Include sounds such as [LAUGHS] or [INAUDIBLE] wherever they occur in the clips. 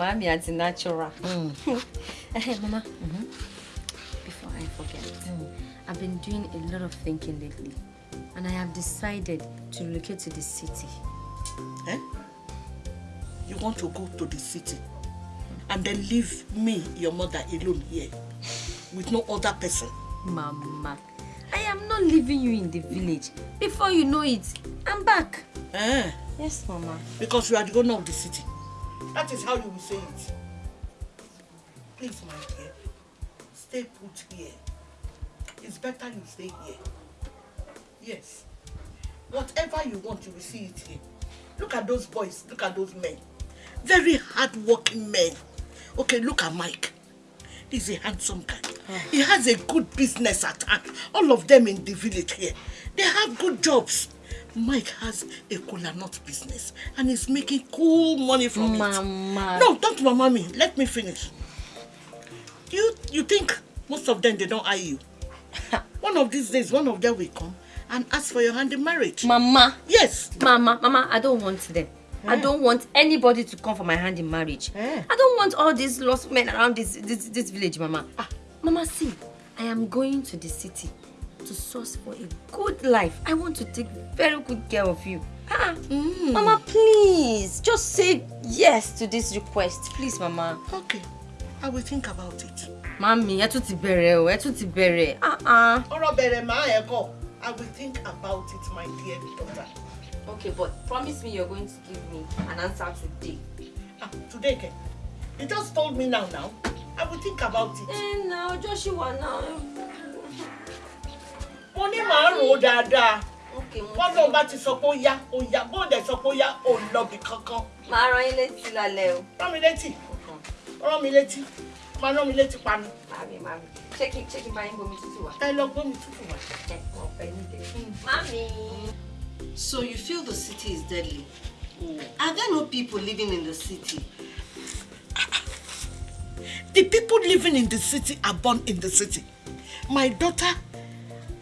natural. Mommy, anti-natural. [LAUGHS] Eh, Mama, before I forget, I've been doing a lot of thinking lately. And I have decided to relocate to the city. Eh? You want to go to the city and then leave me, your mother, alone here with no other person. Mama, I am not leaving you in the village. Before you know it, I'm back. Eh? Yes, Mama. Because you are the owner of the city. That is how you will say it. Please, my dear, stay put here. It's better you stay here. Yes. Whatever you want, you will see it here. Look at those boys. Look at those men. Very hard-working men. Okay, look at Mike. He's a handsome guy. He has a good business at hand. All of them in the village here. They have good jobs. Mike has a cola nut business and he's making cool money from Mama. it. No, don't mama me. Let me finish. You you think most of them they don't eye you? [LAUGHS] one of these days, one of them will come and ask for your hand in marriage. Mama. Yes. Mama, Mama, I don't want them. I don't want anybody to come for my hand in marriage. I don't want all these lost men around this this, this village, Mama. Mama, see, I am going to the city to source for a good life. I want to take very good care of you. Ah, Mama, please, just say yes to this request. Please, Mama. Okay, I will think about it. Mami, ẹ tún ti bẹ̀rẹ̀ o, ẹ tún ti bẹ̀rẹ̀. Ah, ah. Ọ̀rọ̀ bẹ̀rẹ̀ máa ẹ̀ kọ́. I will think about it, my dear daughter. Okay, but promise me you're going to give me an answer today. Ah, today, Ken. You just told me now, now. I will think about it. Eh, now, Joshua, now. Mo ní màá rò ó dáadáa. Wọ́n lóun bá ti sọ pé ó yá, ó yá. Bó dẹ̀ sọ pé ó yá, ò lọ́bì kankan. máa rán yín létí lálẹ́ o. Rán mi létí. Rán mi létí. Máa rán mi létí pa mi. Mami, mami. Ṣé kí ṣé kí n bá yín bomi tútù wá? Ẹ lọ gbómi tútù wá. Ẹ wọ́n pẹ́ nídìí. Mami. So you feel the city is deadly? Are there no people living in the city? The people living in the city are born in the city. My daughter,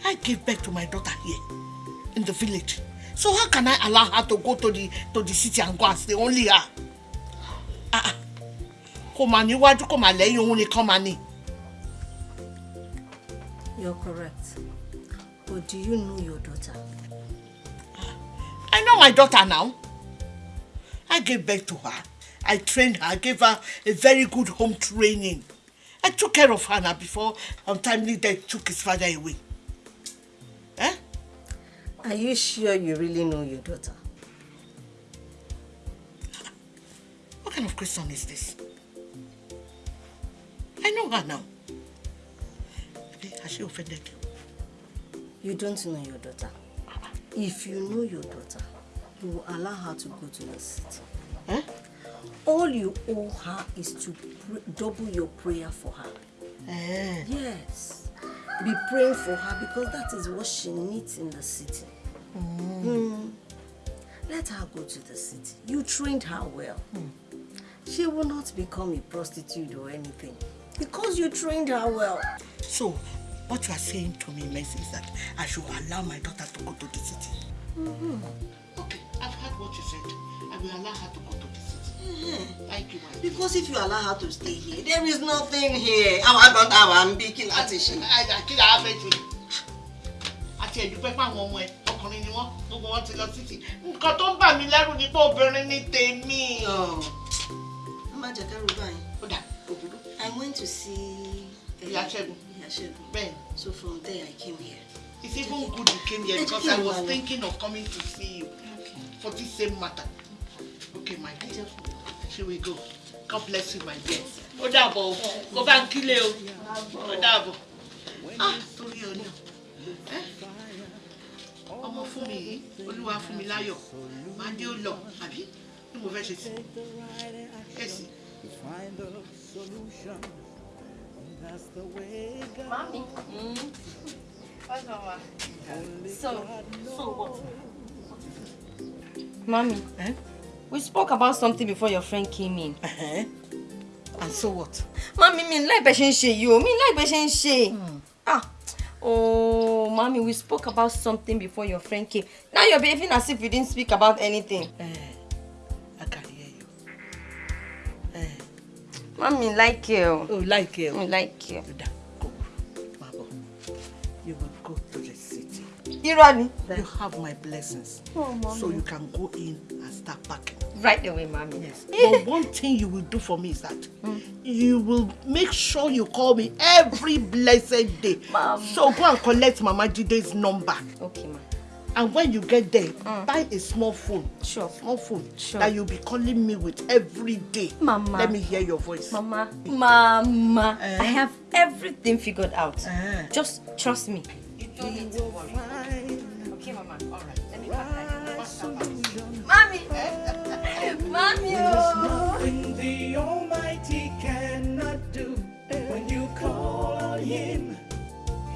I gave birth to my daughter here in the village. So how can I allow her to go to the to the city and go and stay only her? Ah, ah. Kò mà níwájú kò mà lẹ́yìn òun nìkan mà ní. You're correct. But do you know your daughter? I know my daughter now. I gave birth to her. I trained her. I gave her a very good home training. I took care of her now before untimely death took his father away. Are you sure you really know your daughter? What kind of question is this? I know her now. Has she offended you? You don't know your daughter. If you know your daughter, you will allow her to go to the city. Eh? All you owe her is to double your prayer for her. Eh. Yes. Be praying for her because that is what she needs in the city. Mm. Let her go to the city. You trained her well. She will not become a prostitute or anything because you trained her well. So, what you are saying to me, Mercy, is that I should allow my daughter to go to the city. Okay, I've heard what you said. I will allow her to go to the city. Thank you, my. Because if you allow her to stay here, there is nothing here. Our daughter, I'm speaking Latish. Kí la á fẹ́ jù? Àti ẹ̀dúpẹ́ pé àwọn ọmọ ẹ̀ ọkùnrin ni wọ́n gbogbo wọn ti lọ títì. Nǹkan tó ń bà mí lẹ́rù ni pé obìnrin ni tèmi. Mama Jakaru báyìí. Ó dà, òbúrú. I went to see Ìyá Ṣẹ́gun. Ìyá Ṣẹ́gun. Bẹ́ẹ̀ So from there I came here. It's even good you came here because I was thinking of coming to see you for this same matter. Okay, my dear. Here we go. God bless you, my dear. Ó dàbọ̀ o. Kó bá ń kílé o. Ó dàbọ̀. Ah, torí ọ náà. Ẹ́, Ọmọ fún mi yìí, Olúwa fún mi láyọ̀. Máa dé ó lọ, àbí? Bí mo fẹ́ ṣe sí. Kẹ̀sì. Mami. So, so what? Mommy, Eh? we spoke about something before your friend came in. Uh-huh. And so what? Mommy, mi like bẹ́ ṣe ń ṣe yìí o, mi like bẹ́ ṣe ń ṣe. Ah, Oh, mommy, we spoke about something before your friend came. Now you're behaving as if you didn't speak about anything. Eh, I can hear you. Eh. Mommy, like you. Oh, like you. Like you. City. Irani. You have my blessings. Oh, mommy. So you can go in and start packing. Right away, mommy. Yes. but one thing you will do for me is that you will make sure you call me every blessed day. Mom. So go and collect Mama Jide's number. Okay, ma. And when you get there, buy a small phone. Sure. Small phone. Sure. That you'll be calling me with every day. Mama. Let me hear your voice. Mama, Mama, Eh? I have everything figured out. Eh. Just trust me. You don't need to worry. Okay, Mama. All right. Let me Mommy! [LAUGHS] Mommy! oh. Nothing the Almighty cannot do. When you call on Him,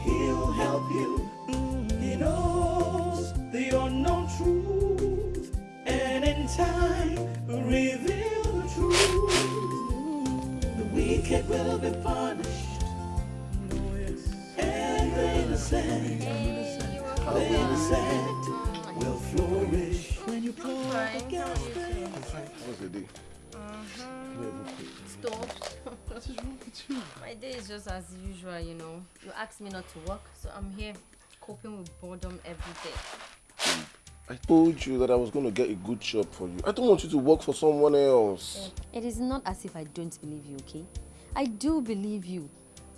He'll help you. He knows the unknown truth, and in time reveal the truth. The wicked will be punished, and the innocent, the innocent will flourish when you call against them. How's your day? Stop. What is wrong with you? My day is just as usual, you know. You asked me not to work, so I'm here coping with boredom every day. I told you that I was going to get a good job for you. I don't want you to work for someone else. It is not as if I don't believe you, okay? I do believe you.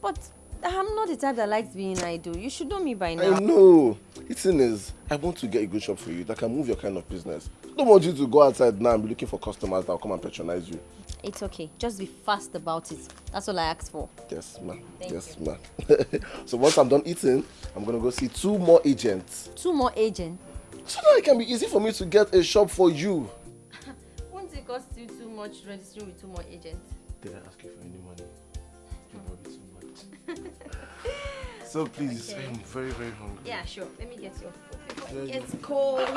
But I'm not the type that likes being idle. You should know me by now. I know. The thing is, I want to get a good shop for you that can move your kind of business. I don't want you to go outside now and be looking for customers that will come and patronize you. It's okay. Just be fast about it. That's all I asked for. Yes, ma'am. Yes, ma'am. [LAUGHS] so once I'm done eating, I'm going to go see two more agents. Two more agents. So that it can be easy for me to get a shop for you. [LAUGHS] Won't it cost you too much registering with two more agents? Did I ask you for any money? [LAUGHS] so please, Okay. I'm very, very hungry. Yeah, sure. Let me get your food before Yeah, it you- cold.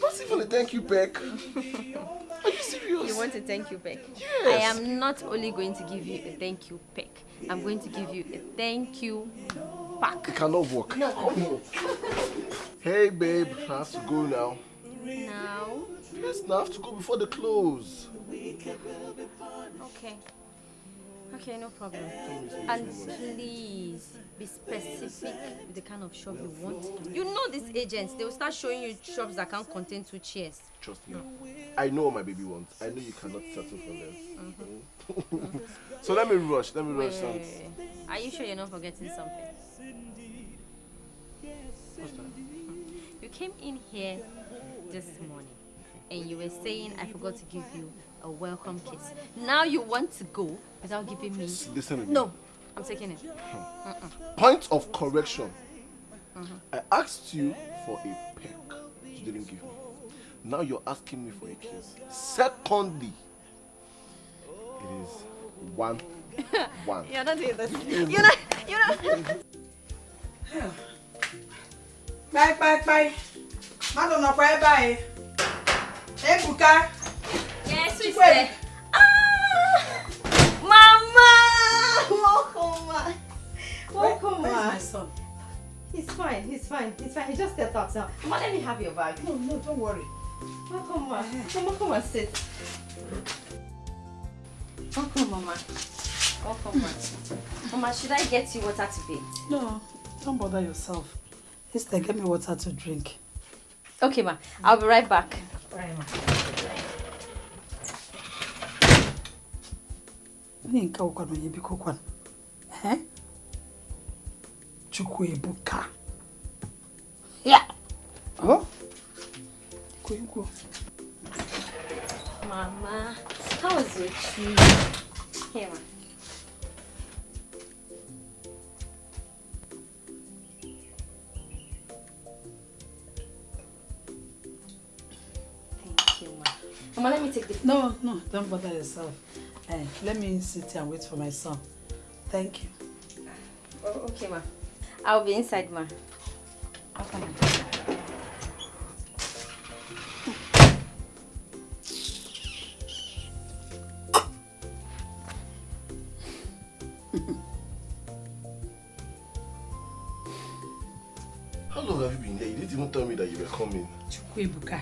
What's even a thank you, Beck. [LAUGHS] Are you serious? You want a thank you peck? Yes. I am not only going to give you a thank you peck. I'm going to give you a thank you pack. It cannot work. No. Hey, babe, I have to go now. Now, Yes, now I have to go before the close. okay. Okay, no problem. And please be specific with the kind of shop you want. You know these agents, they will start showing you shops that can't contain two chairs. Trust me. I know what my baby wants. I know you cannot settle for less. Uh-huh. [LAUGHS] so let me rush. Let me rush Wait, wait, wait, wait. Are you sure you're not forgetting something? What's that? You came in here this morning and you were saying I forgot to give you a welcome kiss. Now you want to go without giving me. Listen to me. No, I'm taking it. Hmm. Point of correction. Mm-hmm. I asked you for a peck. You didn't give me. Now you're asking me for a kiss. Secondly, it is one, [LAUGHS] one. You're not doing this. You're not. You're not. Bye, bye, bye. Mmadụ nọkwa ebe anyị. Ebuka. Yes, Chikwe. said. Ah, Mama, welcome, ma. Welcome, Where's my son? He's fine. He's fine. He's fine. He just stepped out now. Ma, let me have your bag. No, no, don't worry. Welcome, ma. Come on, come and sit. Welcome, mama. Welcome, ma. Mama, should I get you water to bathe? No, don't bother yourself. Instead, get me water to drink. Okay, ma. I'll be right back. Right, ma. Onye nke ụkwa na onye biko kwan. Eh? Chukwu ebuka. Ya. Oh? Ikwu ikwu. Mama, how was your tea? Here, ma. Thank you, ma. Mama, let me take the No, no, don't bother yourself. Eh, let me sit here and wait for my son. Thank you. Oh, okay, ma. I'll be inside, ma. Okay. How long have you been here? You didn't even tell me that you were coming. Chukwu ebuka.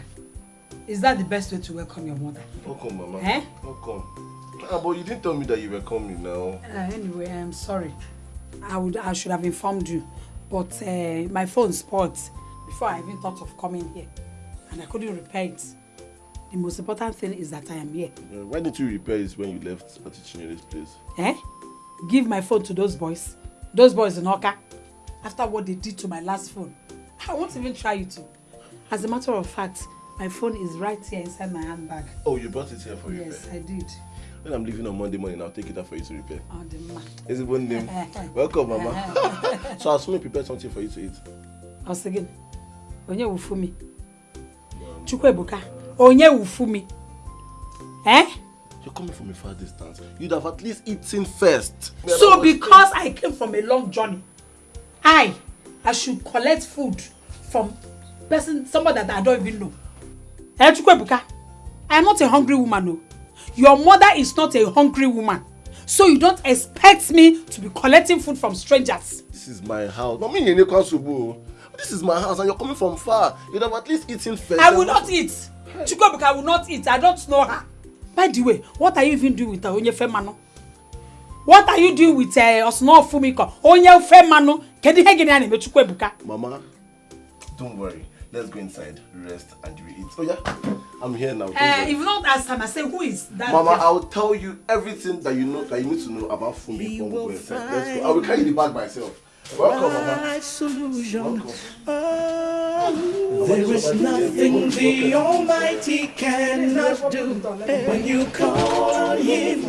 Is that the best way to welcome your mother? Welcome, Mama. Eh? Welcome. Ah, but you didn't tell me that you were coming now. Uh, anyway, I'm sorry. I would I should have informed you, but uh, my phone spoiled before I even thought of coming here, and I couldn't repair it. The most important thing is that I am here. Uh, why didn't you repair it when you left Atichinyele's place? Eh? Give my phone to those boys. Those boys in Oka. After what they did to my last phone. I won't even try you to. As a matter of fact, my phone is right here inside my handbag. Oh, you brought it here for repair? Yes, I did. When I'm leaving on Monday morning, I'll take it out for you to repair. Oh, the man. Is it one name? [LAUGHS] Welcome, Mama. [LAUGHS] so I'll soon prepare something for you to eat. Once again, onye wufumi. Chukwebuka, onye wufumi. Eh? You're coming from a far distance. You'd have at least eaten first. So because I came from a long journey, I, I should collect food from person, somebody that I don't even know. Eh, Chukwebuka, I am not a hungry woman, no. Your mother is not a hungry woman. So you don't expect me to be collecting food from strangers. This is my house. Not me, you Subu. This is my house and you're coming from far. You'd have at least eaten first. I will not eat. Chukwebuka, I will not eat. I don't know her. By the way, what are you even doing with Onyefe Manu? What are you doing with uh, Osno Fumiko? Onyefe Manu? Kedu ihe gịnị a na-eme Chukwebuka? Mama, don't worry. Let's go inside, rest, and you eat. Oh yeah, I'm here now. Uh, if not ask time, I say who is that? Mama, girl? I'll tell you everything that you know that you need to know about Fumi. Let's go. I will carry the bag myself. Welcome, Mama. Solution. Welcome. Oh, there is nothing the Almighty cannot do. When you call on Him,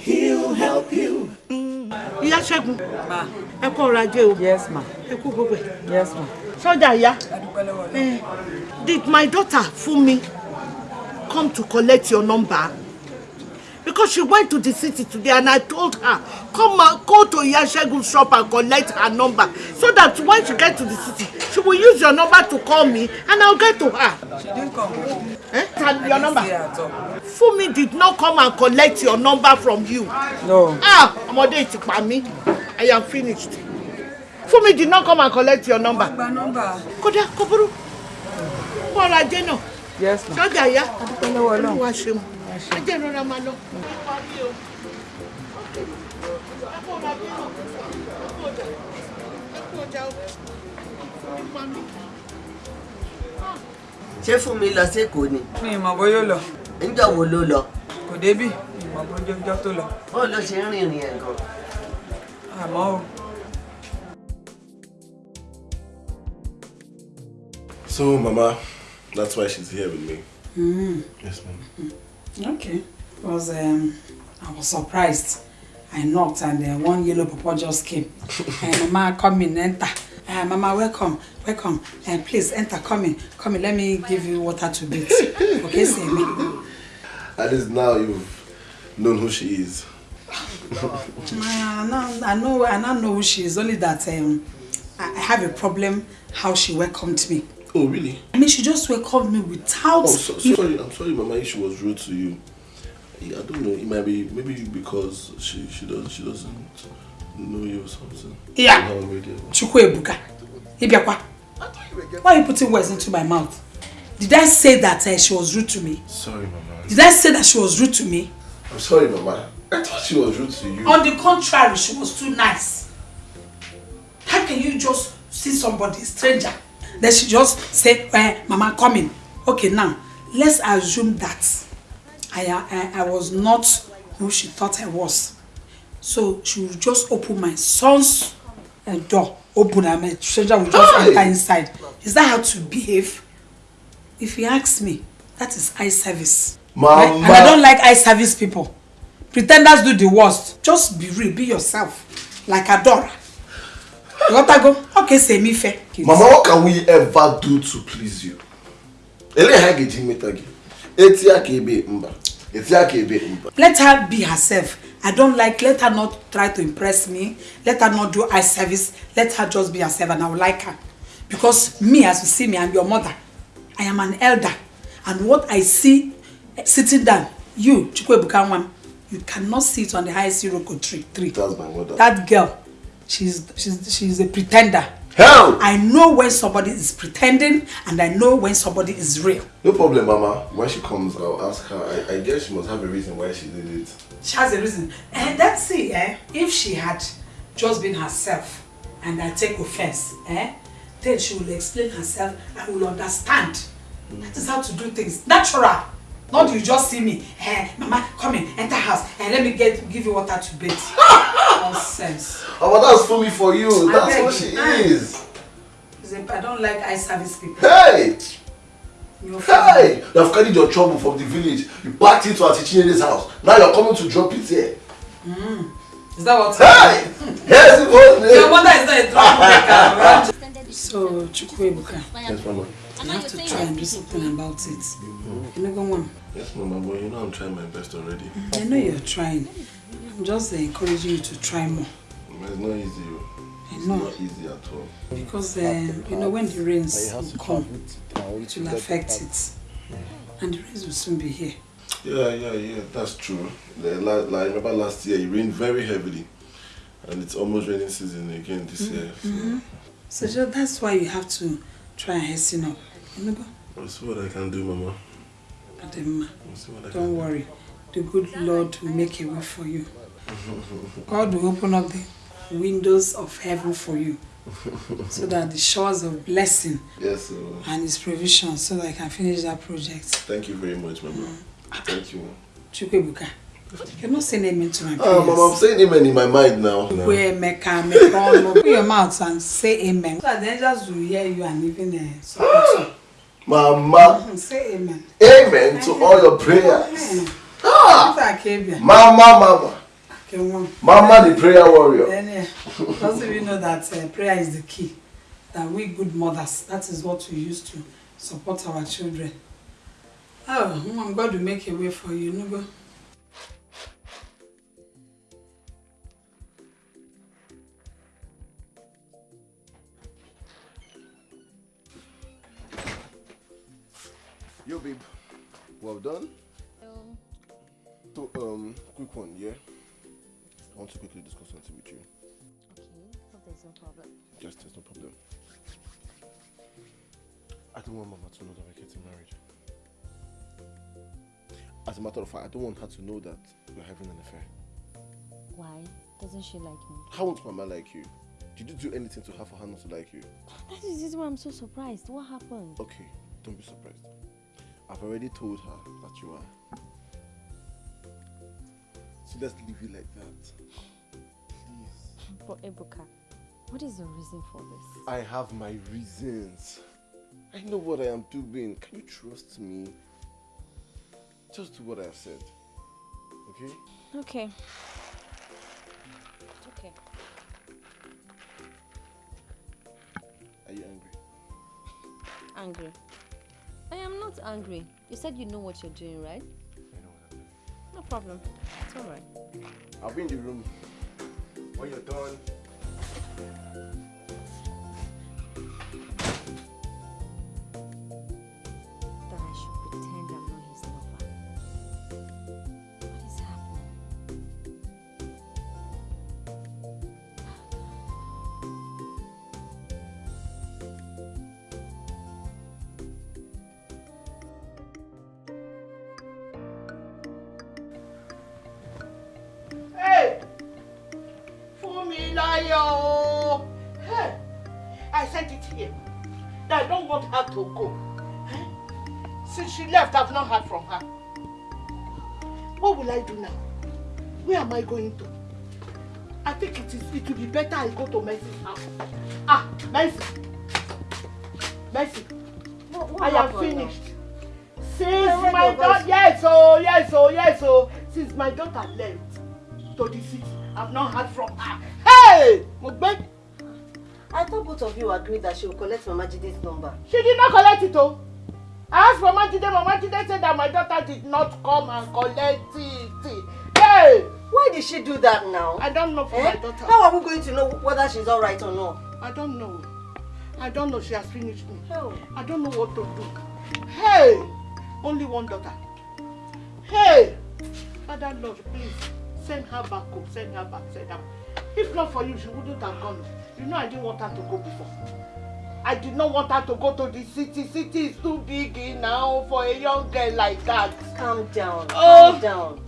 He'll help you. ìyá ṣẹ́gun ẹ kú ọrọ̀ ajé o Yes, ma. ẹ kú gbogbo ẹ̀ Yes, ma. sọ́jà ìyá Eh, did my daughter Funmi come to collect your number because she went to the city today and I told her come and go to Iya Segun's shop and collect her number so that when she get to the city she will use your number to call me and I'll get to her. She didn't come. Eh? Tell your number. Funmi did not come and collect your number from you. No. Ah, ọmọdé ti pa mí. I am finished. Funmi did not come and collect your number. Gba nọ́mbà. Kódà kò burú. Kó ọrọ̀ ajé náà. Yes, ma. Sọ́jà ìyá. Adúpẹ́ lọ́wọ́ Ọlọ́run. Olúwa ṣeun. Ajé ìrora máa lọ. ṣé fún mi lọ sékòó ni Mi ì mọ̀ bóyá lọ. níjọ́ wo ló lọ Kò débì. Mi ì mọ̀ bóyá ọjọ́ tó lọ. ó ló ṣe ń rìnrìn ẹ̀ gan. Àmọ́ o. So, Mama, that's why she's here with me. Yes, ma'am. Okay. Because um, I was surprised. I knocked and uh, one yellow papa just came. [LAUGHS] and Mama, come in, enter. Uh, Mama, welcome, welcome. Uh, please enter, come in, come in. Let me give you water to beat. Okay, see me. [LAUGHS] At least now you've known who she is. [LAUGHS] I know, I know, I now know who she is. Only that um, I have a problem how she welcomed me. Oh, really? I mean, she just welcomed me without. Oh, so, sorry. I'm sorry, Mama. If she was rude to you, I don't know. It might be maybe because she she does she doesn't know you or something. Yeah. Already. Ibiakwa. Why are you putting words into my mouth? Did I say that uh, she was rude to me? Sorry, Mama. Did I say that she was rude to me? I'm sorry, Mama. I thought she was rude to you. On the contrary, she was too nice. How can you just see somebody, stranger, then she just say, eh, Mama, come in. Okay, now, let's assume that I, I, I was not who she thought I was. So she will just open my son's uh, door, open and my stranger will just Hey! enter inside. Is that how to behave? If you ask me, that is eye service. Right? And I don't like eye service people. Pretenders do the worst. Just be real, be yourself. Like Adora. You want to go? Okay, say me fair. Mama, what can we ever do to please you? Ele ha ga-eji mmeta gị. Eti aka ebe mba. Eti aka ebe mba. Let her be herself. I don't like, let her not try to impress me. Let her not do eye service. Let her just be herself and I will like her. Because me, as you see me, I'm your mother. I am an elder. And what I see eh, sitting down, you, Chukwuebuka one, you cannot sit on the highest Iroko tree. tree. That's my mother. That girl, she's, she's, she's a pretender. Hell! I know when somebody is pretending and I know when somebody is real. No problem, Mama. When she comes, I'll ask her. I, I guess she must have a reason why she did it. She has a reason. And that's see, eh? If she had just been herself and I take offense, eh? Then she will explain herself and will understand. That is how to do things. Natural. Not you just see me. Eh, Mama, come in, enter house, and let me get give you water to bathe. [LAUGHS] Nonsense. Oh, but that's for me for you. I That's what she Ah. is. I don't like eye service people. Hey! Hey! You have carried your trouble from the village. You packed it to Auntie Chinere's house. Now you're coming to drop it here. Mm. Is that what? Hey! [LAUGHS] Yes, it was. Your mother is not a troublemaker. [LAUGHS] so, Chukwuebuka, Yes, Mama. You have to try and do something about it. You know, go on. Yes, Mama, but you know I'm trying my best already. I know you're trying. I'm just uh, encouraging you to try more. It's not easy. oh. It's know. not easy at all. Because, uh, you know, when the rains will come, it will affect it. And the rains will soon be here. Yeah, yeah, yeah, that's true. The, la like, I remember last year it rained very heavily. And it's almost raining season again this year. So Mhm. So just, that's why you have to try and hasten up. You know, go. I'll see what I can do, Mama. Ademma, I'll see what I don't worry. The good Lord will make a way for you. [LAUGHS] God will open up the windows of heaven for you so [LAUGHS] that the shores of blessing Yes, and his provision so that I can finish that project. Thank you very much, Mama. Mm. Thank you. Chukwebuka, you're not saying amen to my prayers. Mama, I'm saying amen in my mind now. Mekono, Open your mouth and say amen. So the angels will hear you and even uh, support you. Mama, Mhm, Say amen. amen to all your prayers. Amen. Ah! Mama, Mama. Mama, the prayer warrior. Then, uh, doesn't even know that uh, prayer is the key. That we good mothers, that is what we use to support our children. Oh, Mom, God will make a way for you. No go. Yo, babe. Well done. So, um, quick one, yeah? I want to quickly discuss something with you. Okay, hope there's no problem. Just there's no problem. I don't want Mama to know that we're getting married. As a matter of fact, I don't want her to know that we're having an affair. Why? Doesn't she like me? How won't Mama like you? Did you do anything to her for her not to like you? That is why I'm so surprised. What happened? Okay, don't be surprised. I've already told her that you are. So let's leave it like that. Please. But Ebuka, what is the reason for this? I have my reasons. I know what I am doing. Can you trust me? Just do what I have said. Okay? Okay. Okay. Are you angry? Angry. Not angry. You said you know what you're doing, right? I know what I'm doing. No problem. It's alright. I'll be in the room. When you're done. Am I going to? I think it is. It will be better I go to Mercy's house. Ah, Mercy. Mercy. I have finished. Since my daughter, yes, oh, yes, oh, yes, oh. Since my daughter left to the city, I've not heard from her. Hey, Mugbe, I thought both of you agreed that she will collect Mama Jide's number. she did not collect it, oh. I asked Mama Jide, Mama Jide said that my daughter did not come and collect it. Hey, Why did she do that now? I don't know for Eh? my daughter. How are we going to know whether she's alright or not? I don't know. I don't know. She has finished me. Oh. I don't know what to do. Hey, only one daughter. Hey, Father Lord, please send her back home. Send her back. Send her. If not for you, she wouldn't have gone. You know I didn't want her to go before. I did not want her to go to the city. City is too big now for a young girl like that. Calm down. Oh. Calm down.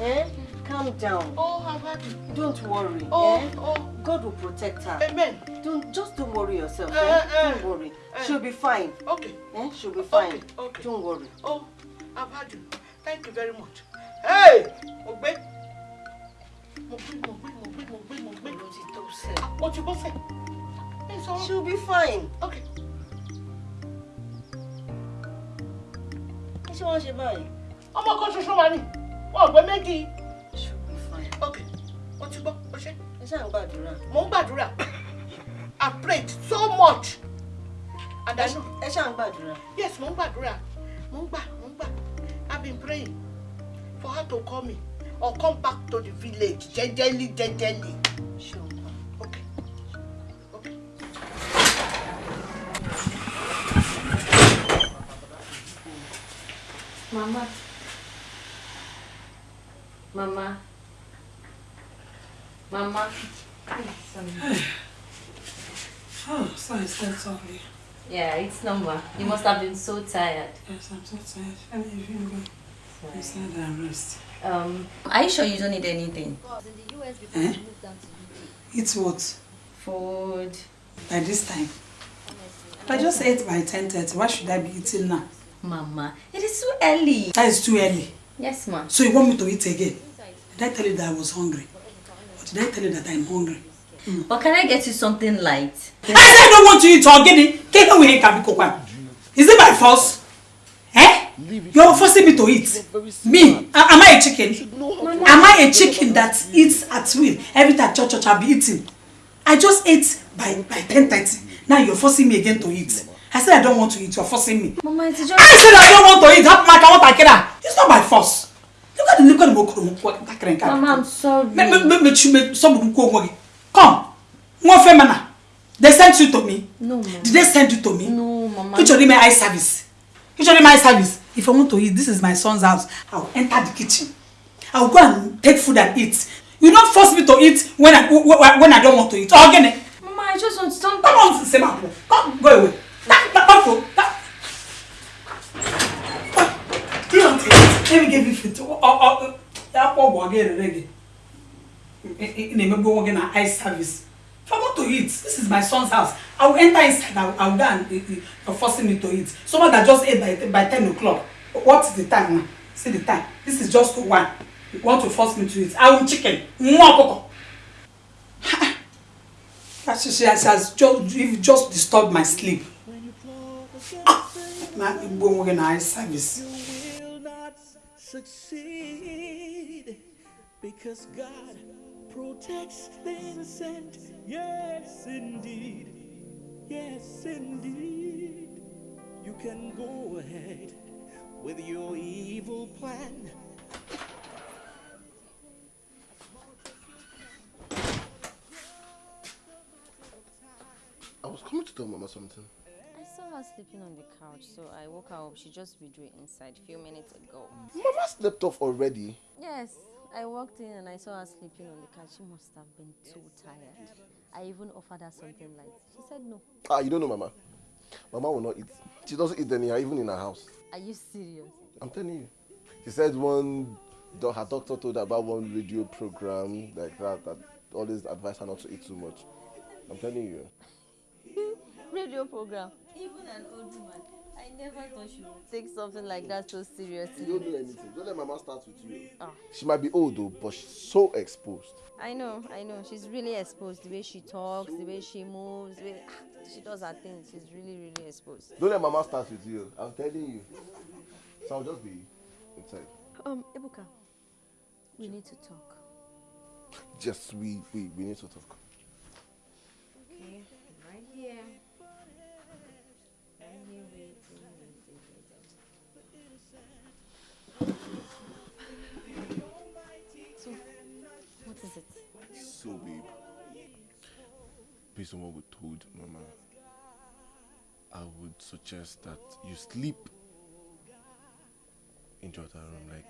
Eh? Calm down. Oh, had it. Don't worry. Oh, eh? oh. God will protect her. Amen. Don't just don't worry yourself. Eh, Eh? eh, Don't worry. eh. She'll be fine. Okay. Eh? She'll be fine. Okay, okay. Don't worry. Oh, I've had you. Thank you very much. Hey! Mo gbé. Mo gbé, mo gbé, mo gbé, mo gbé, mo gbé. Ló ti tó sẹ́. Mo ti bọ́ sẹ̀. Ẹ sọ̀rọ̀. She'll be fine. Okay. Kí ṣé wọ́n ṣe báyìí? Ọmọ kan ṣoṣo wà ní. Wọ́n gbé méjì. Okay. Mo ti gbọ́. O ṣe. Ẹ ṣáà ń gbàdúrà. Mo ń gbàdúrà. I prayed so much. And I know. Ẹ ṣáà ń gbàdúrà. Yes, mo ń gbàdúrà. Mo ń gbà, mo ń gbà. I've been praying for her to call me or come back to the village gbà? Okay. Okay. Mama. Mama. Mama. Sorry. Oh, sorry, so sorry. Yeah, it's normal. You must have been so tired. Yes, I'm so tired. Let me even go inside and rest. Um, are you sure you don't need anything? Eh? Eat what? Food. By this time? I just ate by 10.30. Why should I be eating now? Mama, it is too early. That is too early. Yes, ma. So you want me to eat again? Did I tell you that I was hungry? Did I tell you that I'm hungry? But can I get you something light? [LAUGHS] I said I don't want to eat we can be cooked? Is it by force? Eh? You're forcing me to eat. Me? A- Am I a chicken? Am I a chicken that eats at will? Every time church church I'll be eating. I just ate by by 10:30. Now you're forcing me again to eat. I said I don't want to eat. You're forcing me. Mama, it's just... I said I don't want to eat. How much I want to get? It's not by force. Look at the look at the mokoro. Mama, I'm sorry. Me me me me me some of them Come. One femana. They sent you to me. No, Mama. Did they send you to me? No, Mama. Which only my eye service. Which only my eye service. If I want to eat, this is my son's house. I'll enter the kitchen. I'll go and take food and eat. You don't force me to eat when I when I don't want to eat. Oh, again. Mama, I just want something. Come on, my Come, go away. That, that, that, that. Do not eat. Let me give you food. Oh, oh, oh. That poor boy again, again. In a maybe again, an eye service. If I to eat, this is my son's house. I will enter inside. I will, I will go and eh, eh, you're forcing me to eat. Someone that just ate by, by 10 o'clock. What is the time now? See the time. This is just one. You want to force me to eat. I will chicken. Mwah, koko. That she, she has, just, just disturbed my sleep. Ah, na igbo nwoke na eye service. Succeed because God protects the innocent. Yes, indeed. Yes, indeed. You can go ahead with your evil plan. I was coming to tell Mama something. Her sleeping on the couch, so I woke her up. She just withdrew inside a few minutes ago. Mama slept off already. Yes, I walked in and I saw her sleeping on the couch. She must have been too tired. I even offered her something light. She said no. Ah, you don't know Mama. Mama will not eat. She doesn't eat anyhow, even in her house. Are you serious? I'm telling you. She said one, her doctor told her about one radio program like that that always advised her not to eat too much. I'm telling you. [LAUGHS] Radio program. Even an old woman. I never thought she would take something like that so You seriously. don't do anything. Don't let Mama start with you. Ah. She might be old though, but she's so exposed. I know, I know. She's really exposed. The way she talks, the way she moves, the way she does her things. She's really, really exposed. Don't let Mama start with you. I'm telling you. So I'll just be inside. Um, Ebuka, we need to talk. Just we we, we need to talk. On what told Mama, I would suggest that you sleep in the other room. Like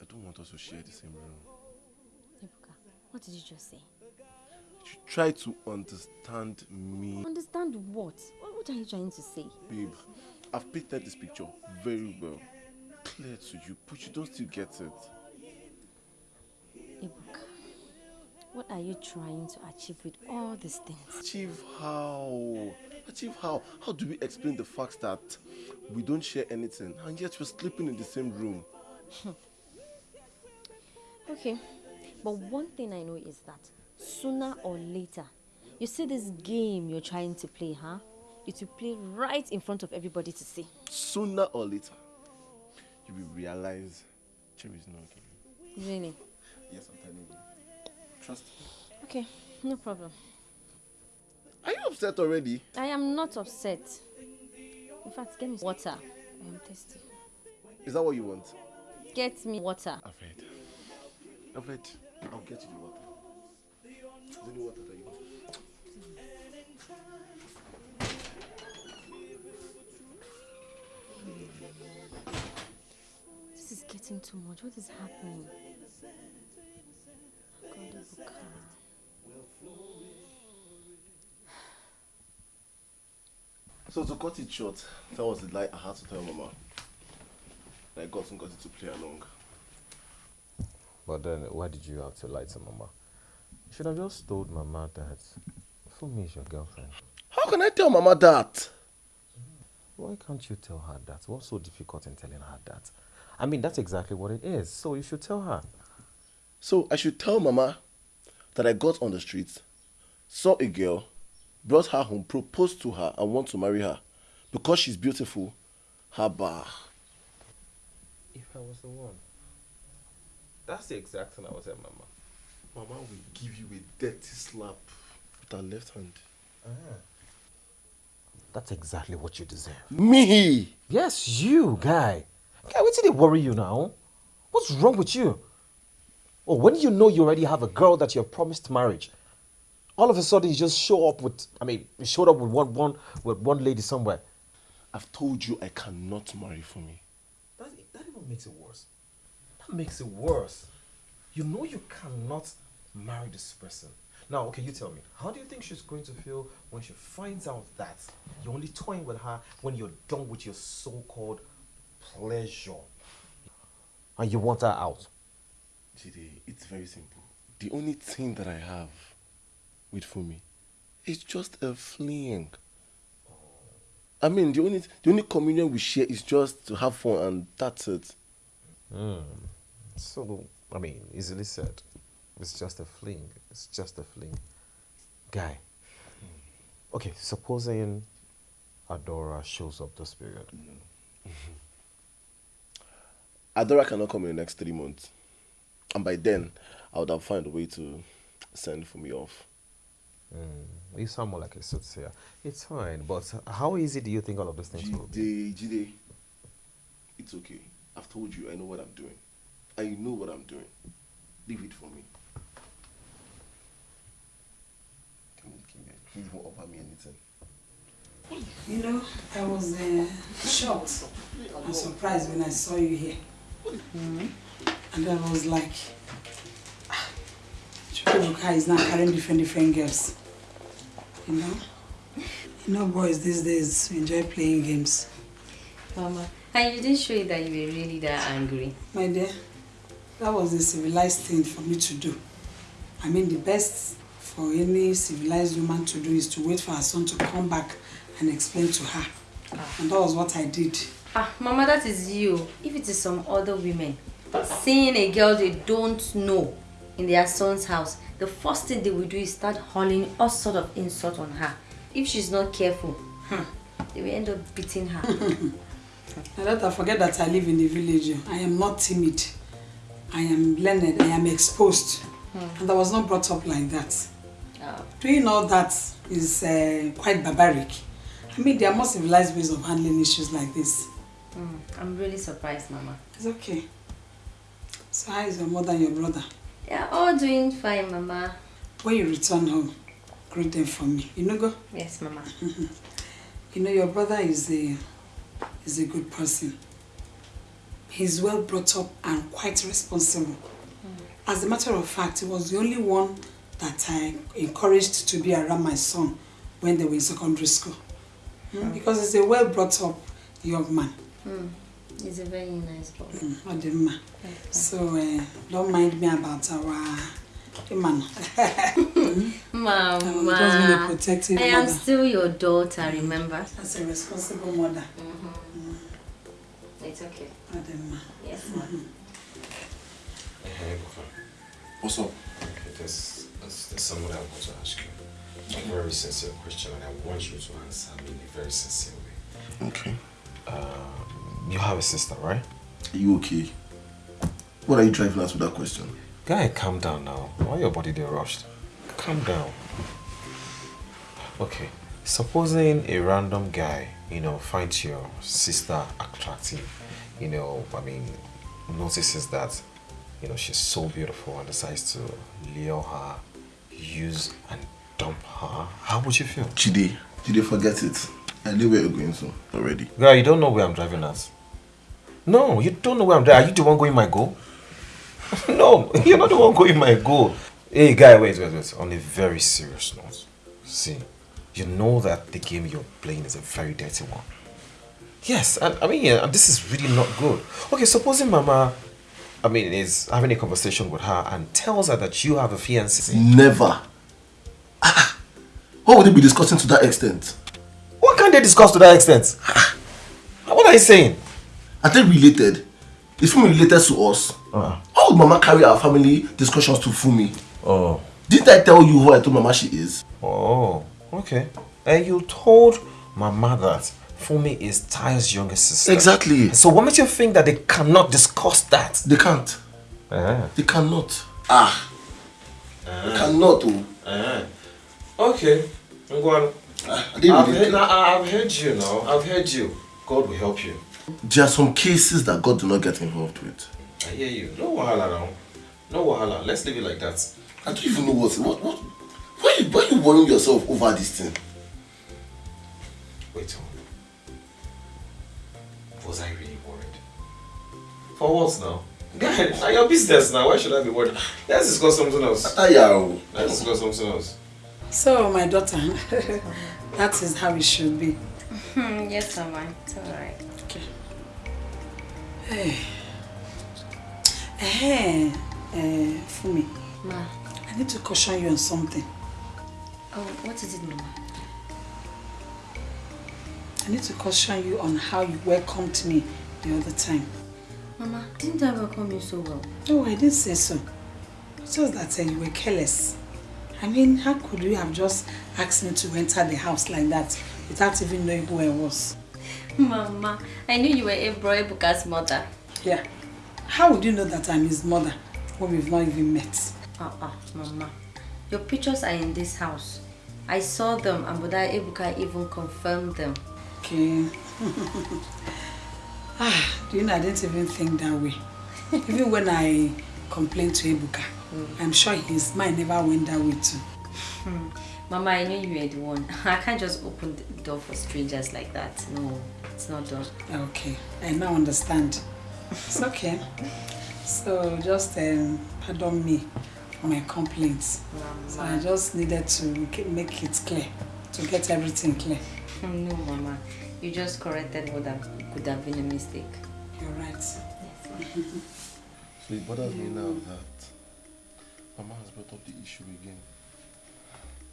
I don't want us to share the same room. Ebuka, what did you just say? You try to understand me. Understand? What what are you trying to say? Babe, I've painted this picture very well. Clear to you, but you don't still get it. What are you trying to achieve with all these things? Achieve how? Achieve how? How do we explain the fact that we don't share anything and yet we're sleeping in the same room? Hmm. Okay, but one thing I know is that sooner or later, you see this game you're trying to play, huh? It will play right in front of everybody to see. Sooner or later, you will realize Cherry is not okay. Really? Yes, I'm telling you. Trust me. Okay, no problem. Are you upset already? I am not upset. In fact, get me water. I am thirsty. Is that what you want? Get me water. I've heard. I've heard. I'll get you the water. Is there any water that you want? This is getting too much. What is happening? [SIGHS] So to cut it short, that was the lie I had to tell Mama. That I got got to play along. But then, why did you have to lie to Mama? You should have just told Mama that Fumi is your girlfriend. How can I tell Mama that? Why can't you tell her that? What's so difficult in telling her that? I mean, that's exactly what it is. So you should tell her. So I should tell Mama that I got on the streets, saw a girl, brought her home, proposed to her, and want to marry her because she's beautiful. Haba. If I was the one. That's the exact thing I was telling Mama. Mama will give you a dirty slap with her left hand. Ah. That's exactly what you deserve. Me! Yes, you, guy. Guy, what did they worry you now? What's wrong with you? Oh, when you know you already have a girl that you have promised marriage, all of a sudden you just show up with, I mean, you showed up with one, one, with one lady somewhere. I've told you I cannot marry for me. That, that even makes it worse. That makes it worse. You know you cannot marry this person. Now, okay, you tell me, how do you think she's going to feel when she finds out that you're only toying with her when you're done with your so-called pleasure? And you want her out? Jide, it's very simple. The only thing that I have with Fumi is just a fling. I mean, the only the only communion we share is just to have fun, and that's it. Hmm. So, I mean, easily said. It's just a fling. It's just a fling. Guy. Okay, supposing Adora shows up this period. Adora cannot come in the next three months, and by then, I would have found a way to send for me off. Mm, you sound more like a soothsayer. It's fine, but how easy do you think all of these things will be? Jide, Jide, it's okay. I've told you I know what I'm doing. I know what I'm doing. Leave it for me. Come on, come here. Can you even offer me anything? You know, I was uh, shocked and surprised when I saw you here. Mhm. And I was like, ah, Chukwuka is now carrying different different girls. You know? You know boys these days enjoy playing games. Mama, and you didn't show it that you were really that angry. My dear, that was a civilized thing for me to do. I mean, the best for any civilized woman to do is to wait for her son to come back and explain to her. And that was what I did. Ah, Mama, that is you. If it is some other women, seeing a girl they don't know in their son's house, the first thing they will do is start hurling all sort of insult on her. If she's not careful, hmm, they will end up beating her. Now [LAUGHS] that I forget that I live in the village, I am not timid. I am learned, I am exposed. And I was not brought up like that. Oh. Doing all that is uh, quite barbaric. I mean, there are more civilized ways of handling issues like this. Hmm, I'm really surprised, Mama. It's okay. So how is your mother and your brother? They are all doing fine, Mama. When you return home, greet them for me. You know, go? Yes, Mama. [LAUGHS] You know, your brother is a, is a good person. He's well brought up and quite responsible. As a matter of fact, he was the only one that I encouraged to be around my son when they were in secondary school. Mm, Because he's a well brought up young man. Mm. He's a very nice boy. Mm, Odimma. So uh, don't mind me about our Iman. Mama, [LAUGHS] just being a protective I am mother. still your daughter, remember? As a responsible mother. It's okay. Odimma. Yes, ma'am. Hey, Ebuka. What's up? Okay, there's, there's, there's someone I want to ask you. A very sincere question, and I want you to answer me in a very sincere way. Okay. Uh, you have a sister, right? Are you okay? What are you driving at with that question? Guy, calm down now. Why your body they rushed? Calm down. Okay. Supposing a random guy, you know, finds your sister attractive, you know, I mean, notices that, you know, she's so beautiful and decides to lure her, use and dump her, how would you feel? Chide, Chide, forget it. I knew where you're going to already. Guy, you don't know where I'm driving at. No, you don't know where I'm driving. Are you the one going my goal? [LAUGHS] no, [LAUGHS] you're not the one going my goal. Hey, guy, wait, wait, wait. On a very serious note, see, you know that the game you're playing is a very dirty one. Yes, and I mean, yeah, and this is really not good. Okay, supposing Mama, I mean, is having a conversation with her and tells her that you have a fiancé. Never. Ah, [LAUGHS] What would they be discussing to that extent? What can they discuss to that extent? what are you saying? Are they related? Is Fumi related to us? Uh. How would Mama carry our family discussions to Fumi? Oh. Didn't I tell you who I told Mama she is? Oh, okay. And you told Mama that Fumi is Tayo's younger sister. Exactly. So what makes you think that they cannot discuss that? They can't. Uh-huh. They cannot. Ah. They cannot. Oh. Uh-huh. Okay. Ngwan. I didn't I've, heard. I've heard you now. I've heard you. God will help you. There are some cases that God do not get involved with. I hear you. No wahala now. No wahala. Let's leave it like that. I don't even know what what what. Why you why are you worrying yourself over this thing? Wait on. Was I really worried? For what now? Guy, [LAUGHS] now your business now. Why should I be worried? Let's discuss something else. Ataya. Let's discuss something else. So, my daughter, [LAUGHS] that is how it should be. Hmm, yes, Mama. It's alright. Hey. Hey, uh, Fumi, Ma. I need to caution you on something. Oh, what is it, Mama? I need to caution you on how you welcomed me the other time. Mama, didn't I welcome you so well? No, I didn't say so. It's just that uh, you were careless. I mean, how could you have just asked me to enter the house like that without even knowing who I was? [LAUGHS] Mama, I knew you were Ebro Ebuka's mother. Yeah. How would you know that I'm his mother when we've not even met? Uh-uh, Mama. Your pictures are in this house. I saw them and Boda Ebuka even confirmed them. Okay. [LAUGHS] ah, do you know, I didn't even think that way. [LAUGHS] even when I complained to Ebuka, I'm sure his mind never went that way too. Mama, I knew you were the one. [LAUGHS] I can't just open the door for strangers like that. No, it's not done. Okay, I now understand. It's okay. So just um, pardon me for my complaints. So I just needed to make it- clear, to get everything clear. [LAUGHS] No, Mama. You just corrected what that could have been a mistake. You're right. [LAUGHS] So it bothers me now that Mama has brought up the issue again.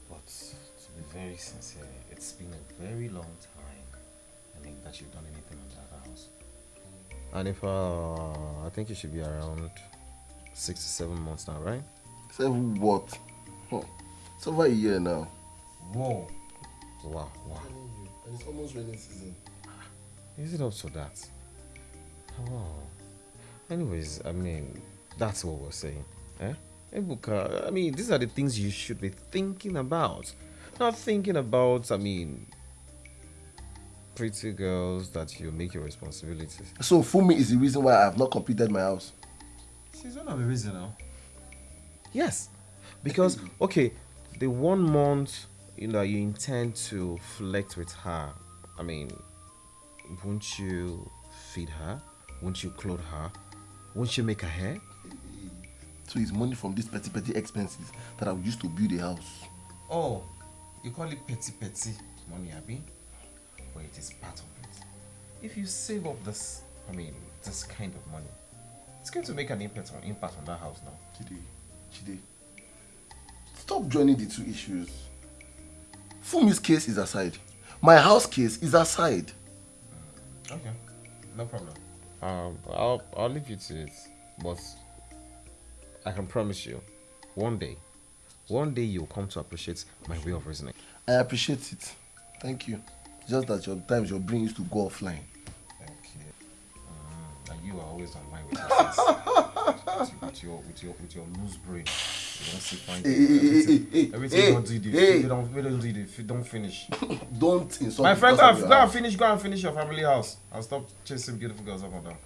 But to be very sincere, it's been a very long time. I mean that you've done anything on that house. And if uh, I think it should be around six to seven months now, right? Seven what? Huh. It's over a year now. Whoa! Wow! Wow! And it's almost rainy season. Is it up to that? Oh. Anyways, I mean, that's what we're saying. Eh? Ebuka, I mean, these are the things you should be thinking about. Not thinking about, I mean, pretty girls that you make your responsibilities. So Fumi is the reason why I have not completed my house. She's one of the reason now. Yes. Because, [LAUGHS] okay, the one month you know you intend to flirt with her, I mean, won't you feed her? Won't you clothe her? Won't you make her hair? So it's money from these petty petty expenses that I would use to build a house. Oh, you call it petty petty money, Abby? But it is part of it. If you save up this, I mean, this kind of money, it's going to make an impact on impact on that house now. Chide, Chide, stop joining the two issues. Fumi's case is aside. My house case is aside. Okay, no problem. Um, I'll I'll leave you to it, but I can promise you, one day, one day you'll come to appreciate my way of reasoning. I appreciate it. Thank you. Just that your times your brain used to go offline. Thank you. Mm, and you are always online with your with, your, with your with your loose brain. You don't see fine. Hey, hey, everything hey, you don't do, the, hey. don't, you don't do, the, don't finish. [LAUGHS] Don't insult My friend, go and, go and finish. Go and finish your family house. I'll stop chasing beautiful girls up and down.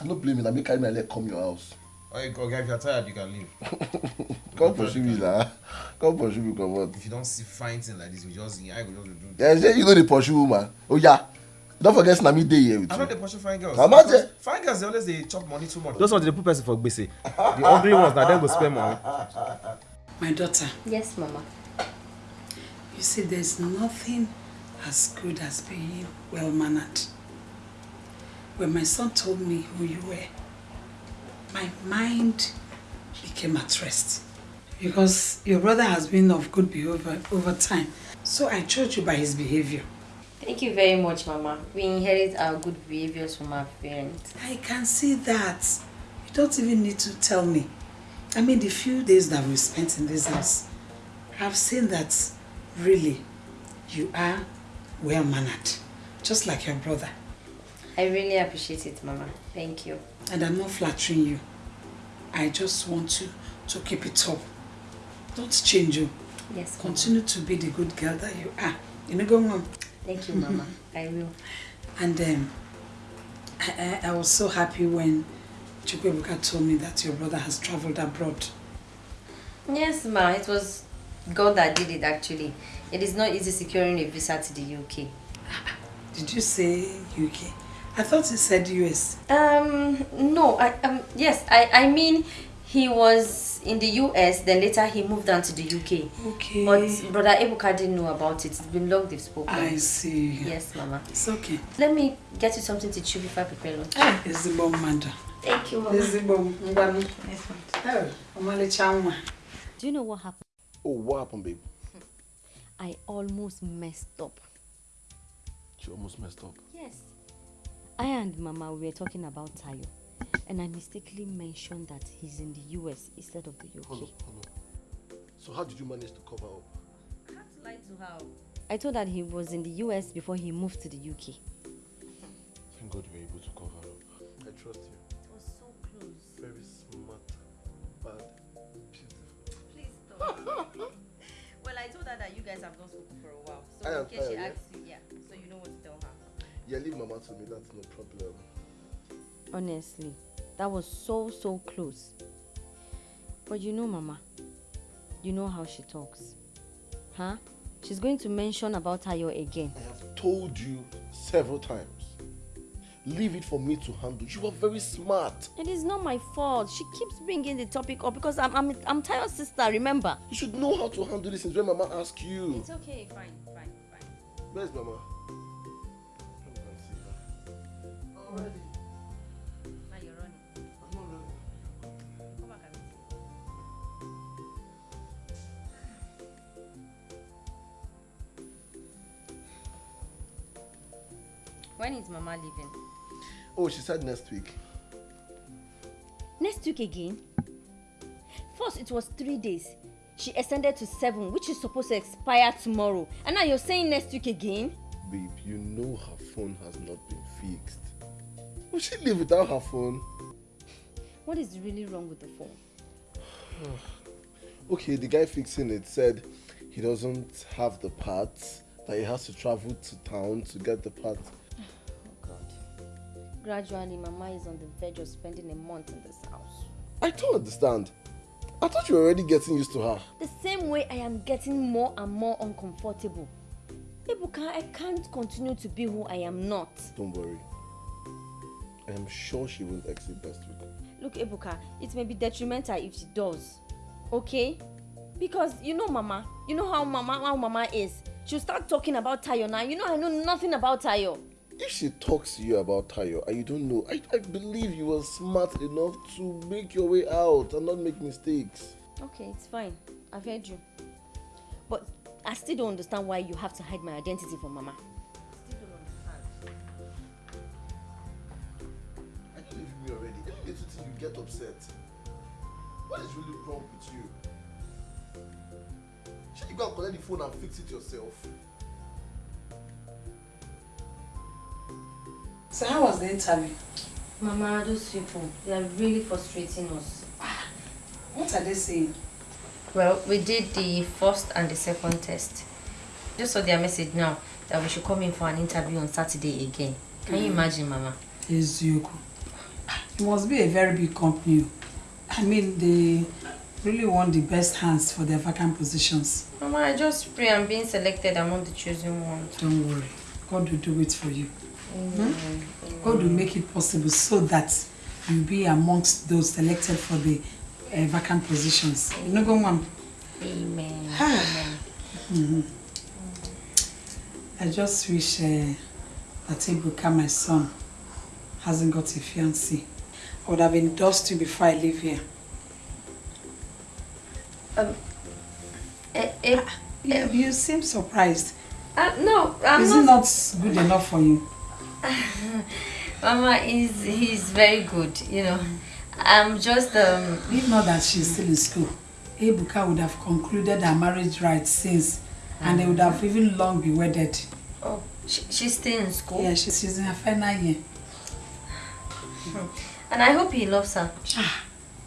I'm not blaming. I make carry my leg come your house. Oh, you go, if you're tired, you can leave. [LAUGHS] Come pursue me, lah. Come pursue me, come on. If you don't see fine thing like this, you just I go just do. Yeah, say you know the pursue woman. Oh yeah. Don't forget Snami Day here with I you. know they pursue fine girls. How much? Fine girls, they always they chop money too much. Those ones they put person for gbese. The ugly ones na dem go spend money. My daughter, Yes, Mama. you see, there's nothing as good as being well mannered. When my son told me who you were, my mind became at rest. Because your brother has been of good behavior over time. So I judge you by his behavior. Thank you very much, Mama. We inherit our good behaviors from our parents. I can see that. You don't even need to tell me. I mean, the few days that we spent in this house, I've seen that really you are well mannered, just like your brother. I really appreciate it, Mama. Thank you. And I'm not flattering you. I just want you to keep it up. Don't change you. Yes, Mama. Continue to be the good girl that you are. You know, go on. Thank you, [LAUGHS] Mama. I will. And um, I, I, I was so happy when Chukwuebuka told me that your brother has traveled abroad. Yes, Ma. It was God that did it, actually. It is not easy securing a visa to the UK. Did you say UK? I thought you said US. Um, no, I, um, yes, I, I mean, he was in the US, then later he moved down to the UK. Okay. But Brother Ebuka didn't know about it. It's been long they've spoken. I see. Yes, Mama. It's okay. Let me get you something to chew before I prepare lunch. Ah, bomb mmadụ. Thank you, Mama. Ezigbo m, ngwanụ. Oh, ọmalịcha nwa. Do you know what happened? Oh, what happened, babe? I almost messed up. She almost messed up. Yes. I and Mama we were talking about Tayo, and I mistakenly mentioned that he's in the US instead of the UK. Hold on, hold on. So how did you manage to cover up? I had to lie to her. I told that he was in the US before he moved to the UK. Thank God you were able to cover up. I trust you. It was so close. Very smart, bad, beautiful. Please stop. [LAUGHS] well, I told her that you guys have not spoken for a while. So I in am case she asks Yeah, leave mama to me, that's no problem. Honestly, that was so so close. But you know, Mama, you know how she talks, huh? She's going to mention about Tayo again. I have told you several times. Leave it for me to handle. You are very smart. It is not my fault. She keeps bringing the topic up because I'm I'm I'm Tayo's sister. Remember? You should know how to handle this when mama asks you. It's okay, fine, fine, fine. Where's mama? Already. Now you're running. I'm not ready. Come back and see. When is Mama leaving? Oh, she said next week. Next week again? First, it was three days. She extended to seven, which is supposed to expire tomorrow. And now you're saying next week again? Babe, you know her phone has not been fixed. Will she live without her phone? What is really wrong with the phone? [SIGHS] Okay, the guy fixing it said he doesn't have the parts, that he has to travel to town to get the parts. [SIGHS] Oh God. Gradually, Mama is on the verge of spending a month in this house. I don't understand. I thought you were already getting used to her. The same way I am getting more and more uncomfortable. Ebuka, I can't continue to be who I am not. Don't worry. I am sure she will exit next week. Look, look, Ebuka, it may be detrimental if she does. Okay? Because you know Mama, you know how Mama how Mama is. She'll start talking about Tayo now. You know I know nothing about Tayo. If she talks to you about Tayo and you don't know, I, I believe you were smart enough to make your way out and not make mistakes. Okay, it's fine. I've heard you. But I still don't understand why you have to hide my identity from Mama. Get upset. What is really wrong with you? Should you go and collect the phone and fix it yourself? So how was the interview? Mama, those people, they are really frustrating us. What are they saying? Well, we did the first and the second test. Just saw their message now that we should come in for an interview on Saturday again. Can you Mm. imagine, Mama? Eziokwu. It must be a very big company. I mean, they really want the best hands for their vacant positions. Mama, I just pray I'm being selected among the chosen ones. Don't worry. God will do it for you. Amen. God will make it possible so that you'll be amongst those selected for the uh, vacant positions. You know, go mom. Amen. Ah. Mhm. I just wish uh, that Ebuka, my son, hasn't got a fiancé. I would have endorsed you before I leave here. Um, eh, eh, you, you seem surprised. Uh, no, I'm Is not. it not good enough for you? [LAUGHS] Mama is he's very good, you know. I'm just um If not that she's still in school, Ebuka would have concluded her marriage rights since, and they would have even long be wedded. Oh, she, she's still in school. Yeah, she's, she's in her final year. And I hope he loves her. Ah,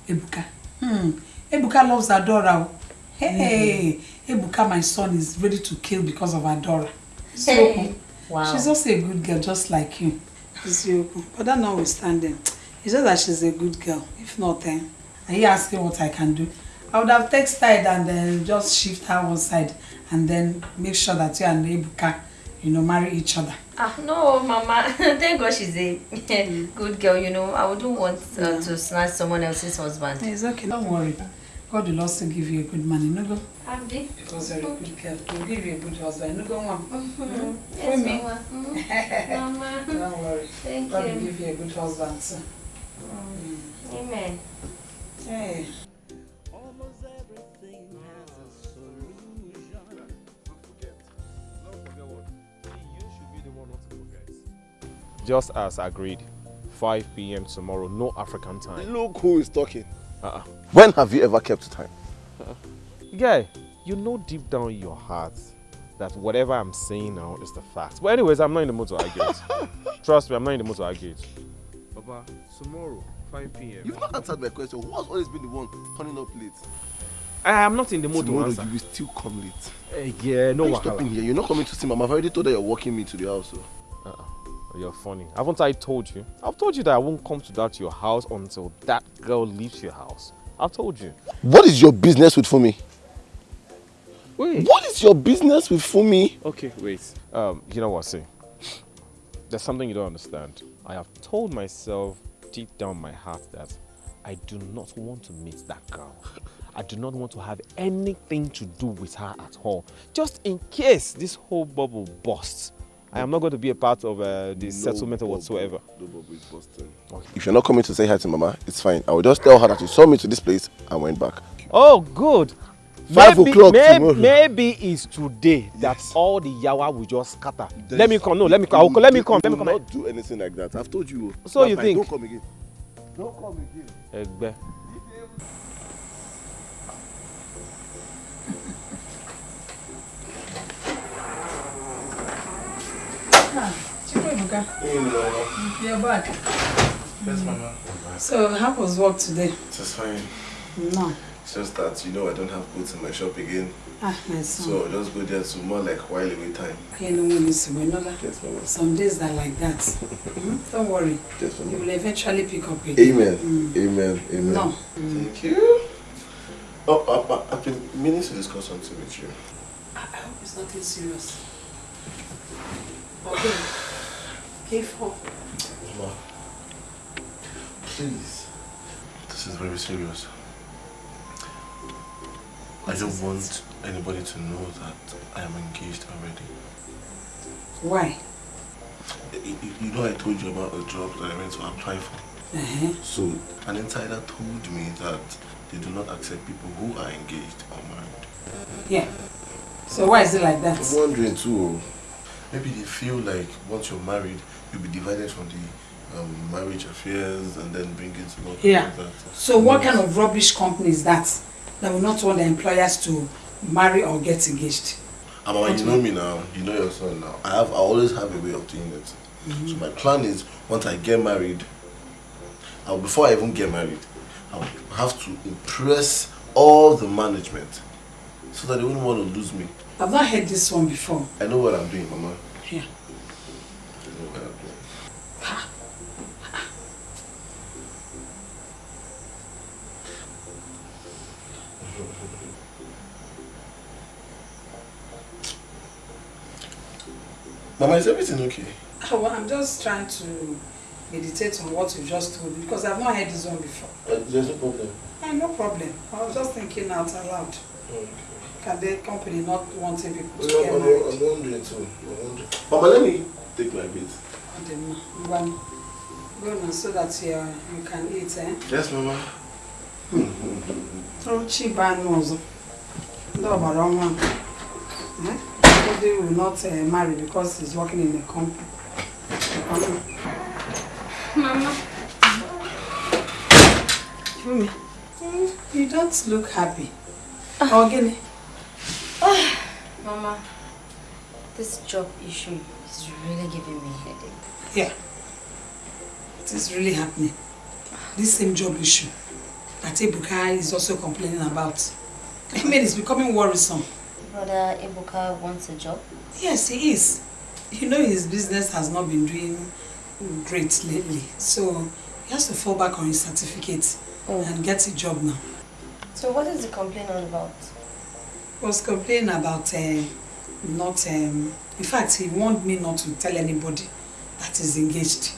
Ebuka. Hmm. Ebuka loves Adora. Hey, Ebuka, my son, is ready to kill because of Adora. Hey. Wow. She's also a good girl, just like you. Eziokwu. But that notwithstanding, it's just that she's a good girl. If not, then, are you asking what I can do? I would have texted and then just shift her one side and then make sure that you and Ebuka, you know, marry each other. Ah no, Mama. [LAUGHS] Thank God she's a [LAUGHS] good girl. You know, I wouldn't want uh, to snatch someone else's husband. It's okay, don't worry. God will also give you a good man, you know. go? Abdi. Because you're a good girl. He'll give you a good husband. You know, go on. Mhm. For Yes, me. Mama. Mhm. [LAUGHS] Mama. Don't worry. Thank God will give you a good husband too. Amen. Hey. Just as agreed, 5 p.m. tomorrow, no African time. Look who is talking. Uh-uh. When have you ever kept time? Guy, you know deep down in your heart that whatever I'm saying now is the fact. But anyways, I'm not in the mood to argue it. [LAUGHS] Trust me, I'm not in the mood to argue it. Papa, tomorrow, 5 p.m. You've not answered my question. Who has always been the one turning up late? I am not in the mood to Tomorrow answer. you will still come late. Eh, yeah, no Why you wahala. stopping here. You're not coming to see Mama. I've already told her you're walking me to the house. So. You're funny. Haven't I told you? I've told you that I won't come to that your house until that girl leaves your house. I've told you. What is your business with Fumi? Wait. What is your business with Fumi? Okay, wait. Um, you know what, see? There's something you don't understand. I have told myself deep down my heart that I do not want to meet that girl. I do not want to have anything to do with her at all. Just in case this whole bubble busts. I am not going to be a part of uh, the settlement or whatsoever. No bubble. If you're not coming to say hi to Mama, it's fine. I will just tell her that you saw me to this place and went back. Oh, good. Five o'clock tomorrow. maybe it's today that all the yawa will just scatter. let me come. No, let me come. Let me come. Let me come. not do anything like that. I've told you. So you think? Don't come again. Don't come again. Egbe. Ah, You're back. Yes, Mama. So, how was work today? It's fine. No. It's just that, you know, I don't have goods in my shop again. Ah, my son. So I'll just go there to more like while away time. You know when it's another. Yes, Mama. Some days are like that. Mhm. Don't worry. Yes, You will eventually pick up again. Amen. Mm. Amen. Amen. No. Thank you. Oh, I, I, I've been meaning to discuss something with you. I I hope it's nothing serious. Okay. K4. Mama, please. This is very serious. I don't want anybody to know that I am engaged already. Why? You, you know I told you about a job that I went to apply for. Uh -huh. So an insider told me that they do not accept people who are engaged or married. Yeah. So why is it like that? I'm wondering too. Maybe they feel like once you're married, you'll be divided from the um, marriage affairs and then bring it to work. Yeah. So what kind of rubbish company is that? That will not want the employers to marry or get engaged. Amma, you know me now. You know your son now. I have. I always have a way of doing it. Mm -hmm. So my plan is once I get married, I'll, before I even get married, I'll have to impress all the management so that they wouldn't want to lose me. I've not heard this one before. I know what I'm doing, Mama. Yeah. I know what I'm doing. Ha. Mama, is everything okay? Oh, well, I'm just trying to meditate on what you just told me because I've not heard this one before. Uh, there's no problem. Uh, no problem. I was just thinking out aloud. Okay. Can the company not wanting people to Well, get I'm, married? I'm wondering too. I'm wondering. Mama, let me take my bit. I don't know. One. Go now so that you, you can eat, eh? Yes, Mama. [LAUGHS] Oh, cheap and also. No, but wrong one. Eh? Somebody will not uh, marry because he's working in a company. Mama. Fumi, you don't look happy. Oh, Guinea. [SIGHS] Mama, this job issue is really giving me headache. Yeah. It is really happening. This same job issue that Ebuka is also complaining about. I mean, it's becoming worrisome. Brother Ebuka wants a job? Yes, he is. You know his business has not been doing great lately. So he has to fall back on his certificate oh. and get a job now. So what is the complaint all about? Was complaining about uh, not... Um, in fact, he warned me not to tell anybody that is engaged.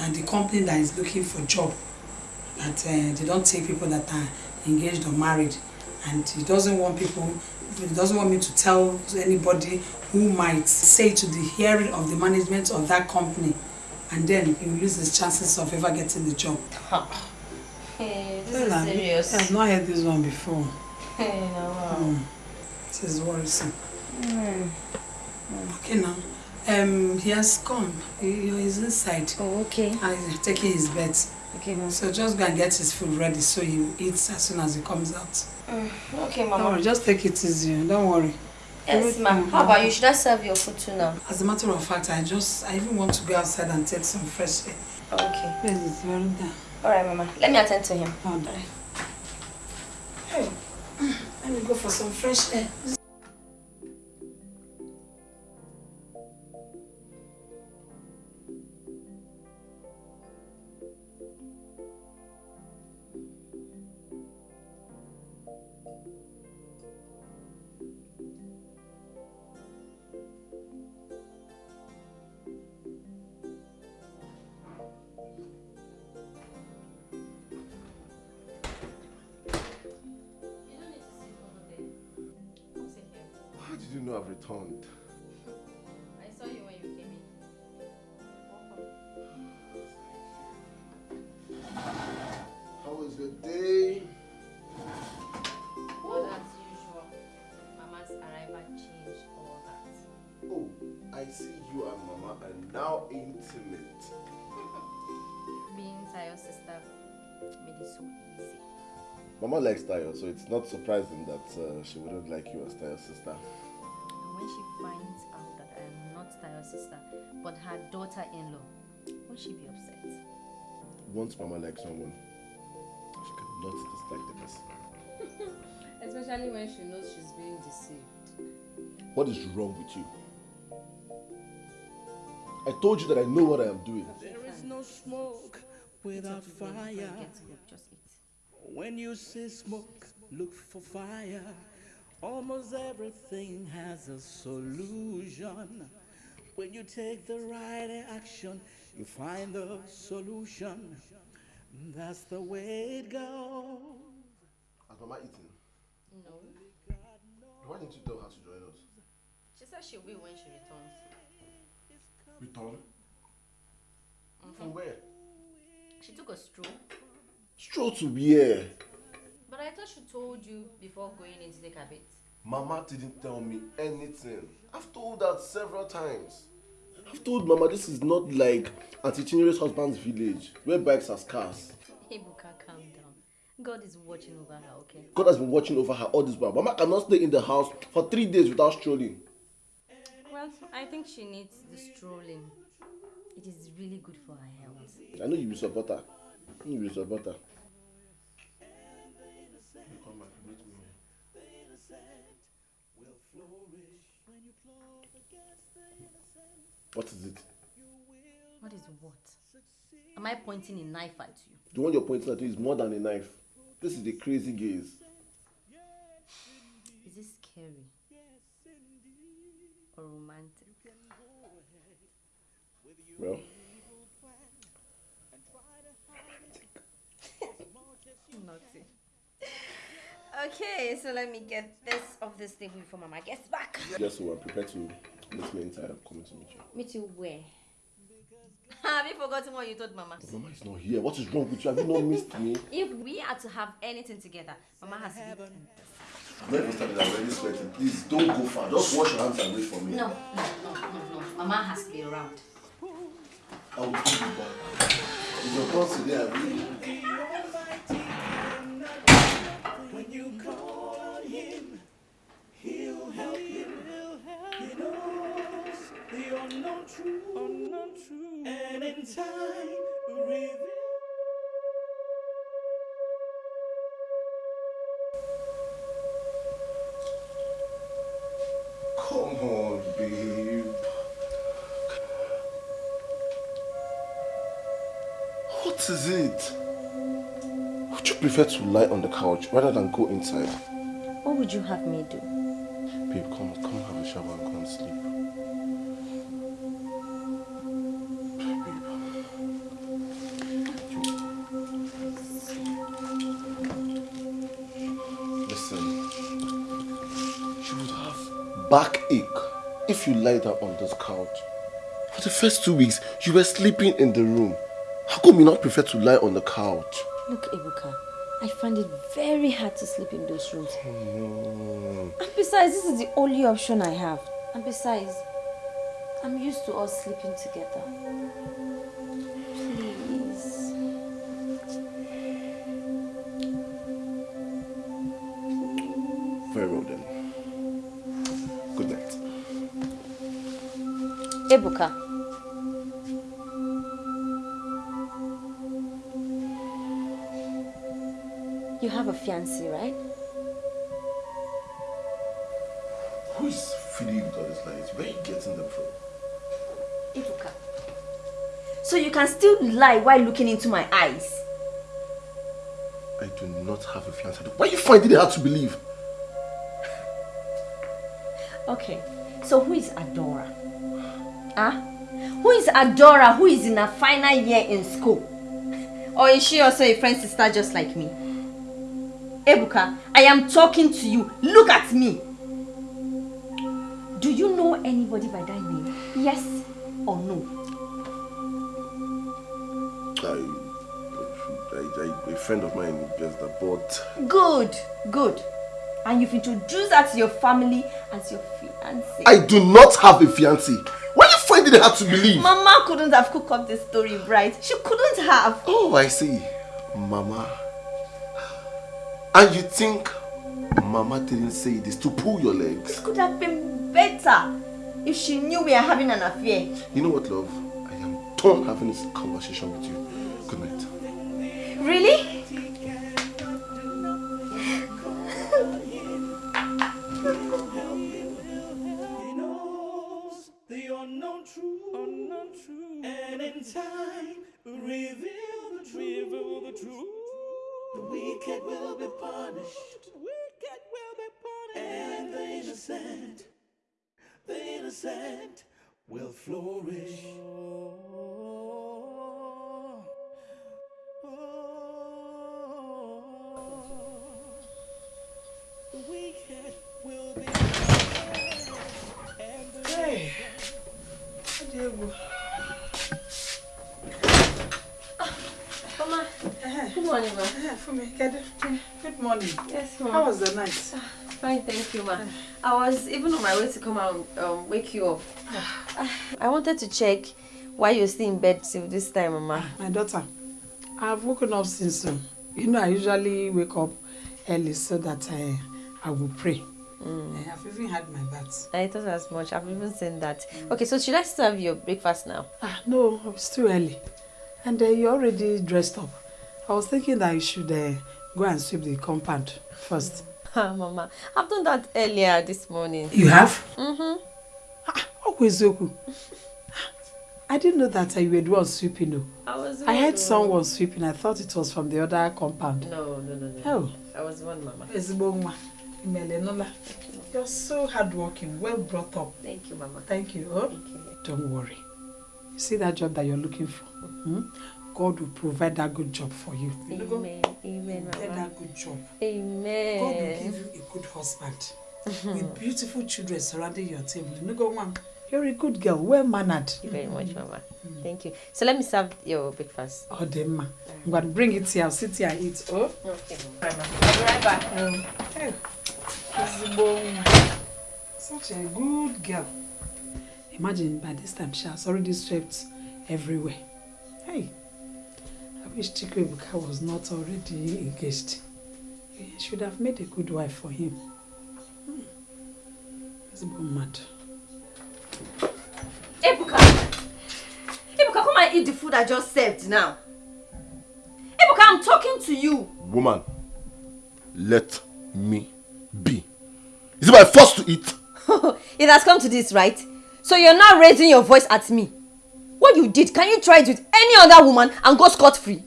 And the company that is looking for job, that uh, they don't take people that are engaged or married. And he doesn't want people, he doesn't want me to tell anybody who might say to the hearing of the management of that company. And then he will lose his chances of ever getting the job. [LAUGHS] Hey, this Well, is I- serious. I've not heard this one before. Hey, no. It is worrisome. Mm. Okay now. Um, he has come. He, he is inside. Oh, okay. And he's taking his bed. Okay, ma'am. So just go and get his food ready so he eats as soon as he comes out. Mm, okay, Don't Mama. worry, just take it easy. Don't worry. Yes, ma'am. How about you? Should I serve your food too now? As a matter of fact, I just I even want to go outside and take some fresh air. Okay. Yes, it's very down. All right, Mama. Let me attend to him. All right. Hey, let me go for some fresh air. How did you know I've returned? I saw you when you came in. How was your day? What as usual. Mama's arrival changed all that. Oh, I see you and Mama are now intimate. [LAUGHS] Being Tayo's sister made it so easy. Mama likes Tayo, so it's not surprising that uh, she wouldn't like you as Tayo's sister. And finds out that I am not Tayo's sister, but her daughter-in-law, won't she be upset? Once Mama likes someone, she cannot dislike the person. [LAUGHS] Especially when she knows she's being deceived. What is wrong with you? I told you that I know what I am doing. There is no smoke without fire. When you see smoke, look for fire. Almost everything has a solution. When you take the right action, you find the solution. That's the way it goes. Has Mama eaten? No. Why didn't you tell her to join us? She said she'll be when she returns. Return? Mhm. From where? She took a stroll. Stroll to where? But I thought she told you before going in to take a bit. Mama didn't tell me anything. I've told that several times. I've told Mama this is not like Auntie Chinyere's husband's village where bikes are scarce. Ebuka, calm down. God is watching over her, okay? God has been watching over her all this while. Mama cannot stay in the house for three days without strolling. Well, I think she needs the strolling. It is really good for her health. I know you will support her. You will support her. What is it? What is what? Am I pointing a knife at you? The one you're pointing at is more than a knife. This is a crazy gaze. Is this scary? Or romantic? Well, [LAUGHS] Naughty. Okay, so let me get this off this table before Mama gets back. yes, so I'm prepared to meet me inside. I'm coming to meet you. Meet you where? [LAUGHS] Have you forgotten what you told Mama? But Mama is not here. What is wrong with you? Have you not missed me? If we are to have anything together, Mama has to be. I'm not even started. I'm already sweating. Please don't go far. Just wash your hands and wait for me. No, no, no, no, no. Mama has to be around. I will give you back. It's your turn today, I will. When you call on him, he'll help you. He knows the unknown truth, unknown and in time reveal. Come on, babe. What is it? Would you prefer to lie on the couch rather than go inside? What would you have me do? Babe, come, come have a shower and go and sleep. Backache if you lie down on this couch. For the first two weeks, you were sleeping in the room. How come you not prefer to lie on the couch? Look, Ebuka, I find it very hard to sleep in those rooms. Hmm. And besides, this is the only option I have. And besides, I'm used to us sleeping together. Ebuka. You have a fiancé, right? Who is feeding with all these lies? Where are you getting them from? Ebuka. So you can still lie while looking into my eyes? I do not have a fiancé. Why are you finding it hard to believe? Okay, so who is Adora? Huh? Who is Adora who is in her final year in school? Or is she also a friend sister just like me? Ebuka, I am talking to you. Look at me. Do you know anybody by that name? Yes or no? I, I, I, a friend of mine just that, but Good, good. And you've introduced her to your family as your fiancé. I do not have a fiancé. Why are you finding it hard to believe? Mama couldn't have cooked up this story right. She couldn't have. Oh, I see. Mama. And you think Mama didn't say this to pull your legs? This could have been better if she knew we are having an affair. You know what, love? I am done having this conversation with you. Good night. Really? time will reveal the truth. Reveal the, truth. the wicked will be punished. The wicked will be punished. And the innocent, the innocent will flourish. Oh, oh, the wicked will be. Hey, I did. Good morning. ma. Good morning. Yes, ma. How was the night? Fine, thank you, ma. I was even on my way to come and um, wake you up. I wanted to check why you're still in bed till this time, mama. My daughter, I've woken up since. You know, I usually wake up early so that I, I will pray. Mm. I've even had my bath. I thought as much. I've even seen that. Okay, so should I still have your breakfast now? Ah, no, it's too early. And uh, you're already dressed up. I was thinking that you should uh, go and sweep the compound first. [LAUGHS] Ah, mama, I've done that earlier this morning. You have? Mm-hmm. Okwezoku. I didn't know that uh, you were the one sweeping. No. I was. I heard one. someone sweeping. I thought it was from the other compound. No, no, no, no. Oh. I was one, mama. Ezigbo nwa. Imelenola. You're so hardworking, well brought up. Thank you, mama. Thank you. Oh? Don't worry. You see that job that you're looking for? Hmm? God will provide that good job for you. You know, Amen. Amen, Get mama. that good job. Amen. God will give you a good husband with beautiful children surrounding your table. You know, go one. You're a good girl, well mannered. Thank you very much, mama. Thank you. So let me serve your breakfast. Oh, Demma. I'm going to bring it here. I'll sit here and eat. Oh? Okay, mama. I'll be right back. Um, hey. Such a good girl. Imagine by this time she has already swept everywhere. Hey, I wish Chikwe Ebuka was not already engaged. He should have made a good wife for him. Hmm. Ezigbo mad. Ebuka! Ebuka, come and eat the food I just served now. Ebuka, I'm talking to you. Woman, let me be. Is it my force to eat? [LAUGHS] it has come to this, right? So you're now raising your voice at me. What you did, can you try it with any other woman and go scot-free?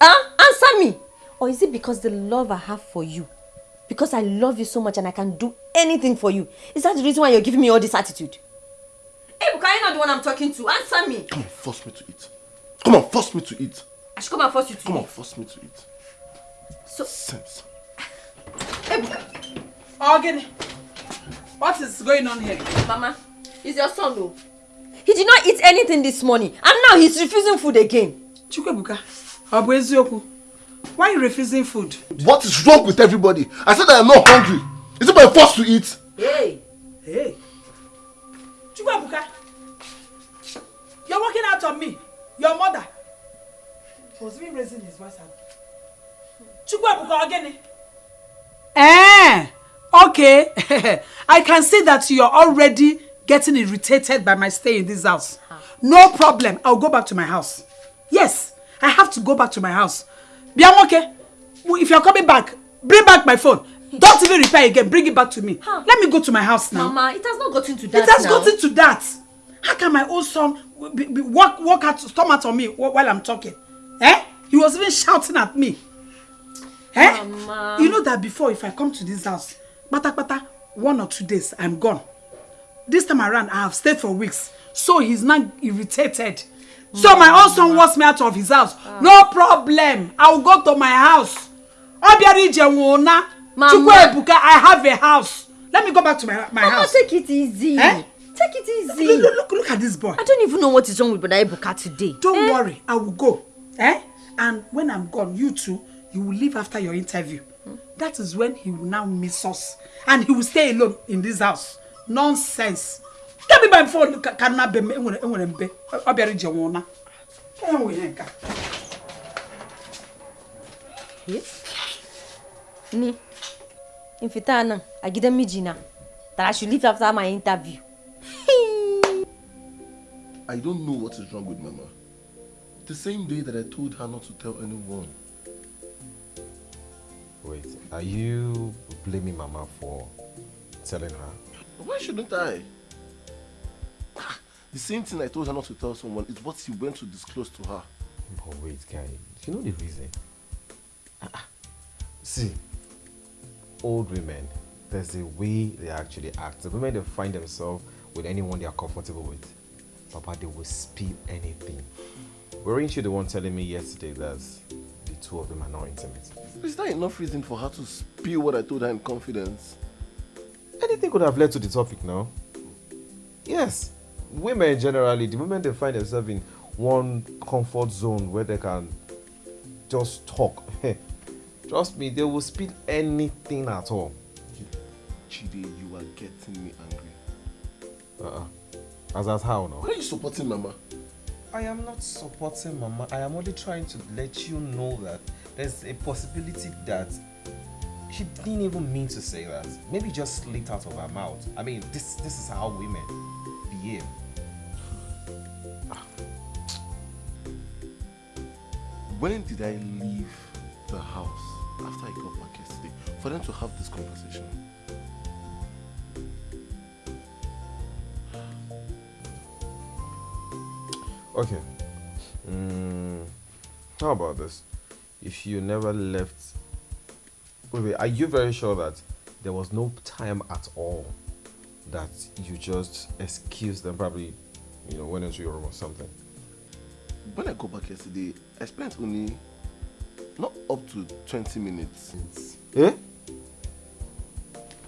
Huh? Answer me. Or is it because the love I have for you? Because I love you so much and I can do anything for you. Is that the reason why you're giving me all this attitude? Ebuka, you're not the one I'm talking to. Answer me. Come on, force me to eat. Come on, force me to eat. I should come and force you to Come on, eat. force me to eat. So, Sense. Again, what is going on here? Mama, it's your son, though. He did not eat anything this morning and now he's refusing food again. Chukwebuka, ọ bụ eziokwu? Why you refusing food? What is wrong with everybody? I said I am not hungry. Is it my force to eat? Hey! Hey! Chukwebuka! You're working out on me. Your mother. He was even raising his voice at me. Chukwebuka Ogene. Eh! Okay. [LAUGHS] I can see that you're already getting irritated by my stay in this house. No problem. I'll go back to my house. Yes, I have to go back to my house. Biamoke, if you're coming back, bring back my phone. Don't even repair again. Bring it back to me. Let me go to my house now. Mama, it has not gotten to that It has now. gotten to that. How can my own son be, be, walk, walk out, storm out on me wh- while I'm talking? Eh? He was even shouting at me. Eh? Mama. You know that before, if I come to this house, bata bata, one or two days, I'm gone. This time around, I have stayed for weeks. So he's not irritated. So my own son wants me out of his house. No problem. I will go to my house. Obiari Jewona. Chukwebuka, I have a house. Let me go back to my, my Mama, house. take it easy. Eh? Take it easy. Look, look, look, look at this boy. I don't even know what is wrong with Brother Ebuka today. Don't worry, I will go. Eh? And when I'm gone, you two, you will leave after your interview. That is when he will now miss us. And he will stay alone in this house. Nonsense. Get me my phone. Ka- Can na be me enwere enwere mbe. Obiara ije nwona. Enwe ihe nka. Ni, in fita nan a gidan mijina that I should leave after my interview. [LAUGHS] I don't know what is wrong with Mama. The same day that I told her not to tell anyone. Wait, are you blaming Mama for telling her? Why shouldn't I? Ah, The same thing I told her not to tell someone is what she went to disclose to her. But wait, guy, you know the reason? Ah, ah. See, old women, there's a way they actually act. The women they find themselves with anyone they are comfortable with, Papa, they will spill anything. Weren't you the one telling me yesterday that the two of them are not intimate? Is that enough reason for her to spill what I told her in confidence? Anything could have led to the topic now. Yes, women generally, the moment they find themselves in one comfort zone where they can just talk, [LAUGHS] trust me, they will spill anything at all. Jide, you are getting me angry. Uh-uh. As that's how now? Why are you supporting Mama? I am not supporting Mama. I am only trying to let you know that there's a possibility that she didn't even mean to say that. Maybe just slipped out of her mouth. I mean, this this is how women behave. When did I leave the house after I got back yesterday for them to have this conversation? Okay. Mm, how about this? If you never left, wait, wait, are you very sure that there was no time at all that you just excused them? Probably, you know, went into your room or something. When I got back yesterday, I spent only not up to 20 minutes. Eh?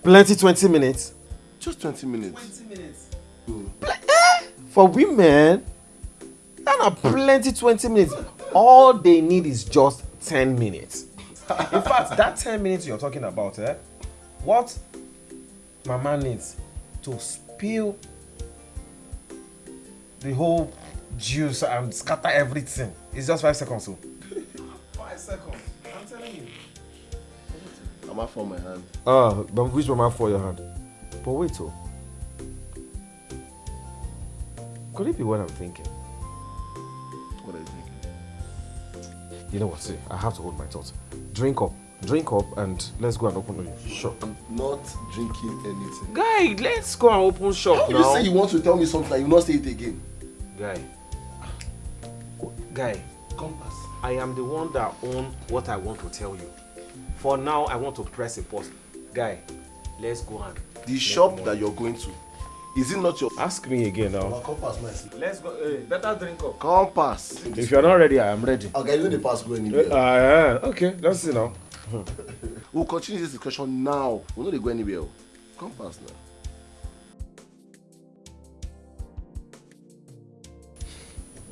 Plenty 20 minutes. Just 20 minutes. 20 minutes. Oh. For women, that are plenty 20 minutes. All they need is just 10 minutes. In fact, that 10 minutes you're talking about, eh? What my man needs to spill the whole juice and scatter everything It's just 5 seconds. So. 5 seconds. I'm telling you. Mama for my hand. Ah, but which Mama for your hand? But wait, oh. Could it be what I'm thinking? What are you thinking? You know what? See, I have to hold my thoughts. Drink up, drink up, and let's go and open the shop. I'm not drinking anything. Guy, let's go and open shop How now. you say you want to tell me something and you not say it again? Guy, guy, Compass. I am the one that own what I want to tell you. For now, I want to press a pause. Guy, let's go and. The shop that you're going to, is it not your... Ask me again now. Our compass, nice. Let's go. Hey, better drink up. Compass. If you're not ready, I am ready. Okay, you know the pass go anywhere. Uh, uh, okay, let's see now. [LAUGHS] We'll continue this discussion now. We know they go anywhere. oh. Compass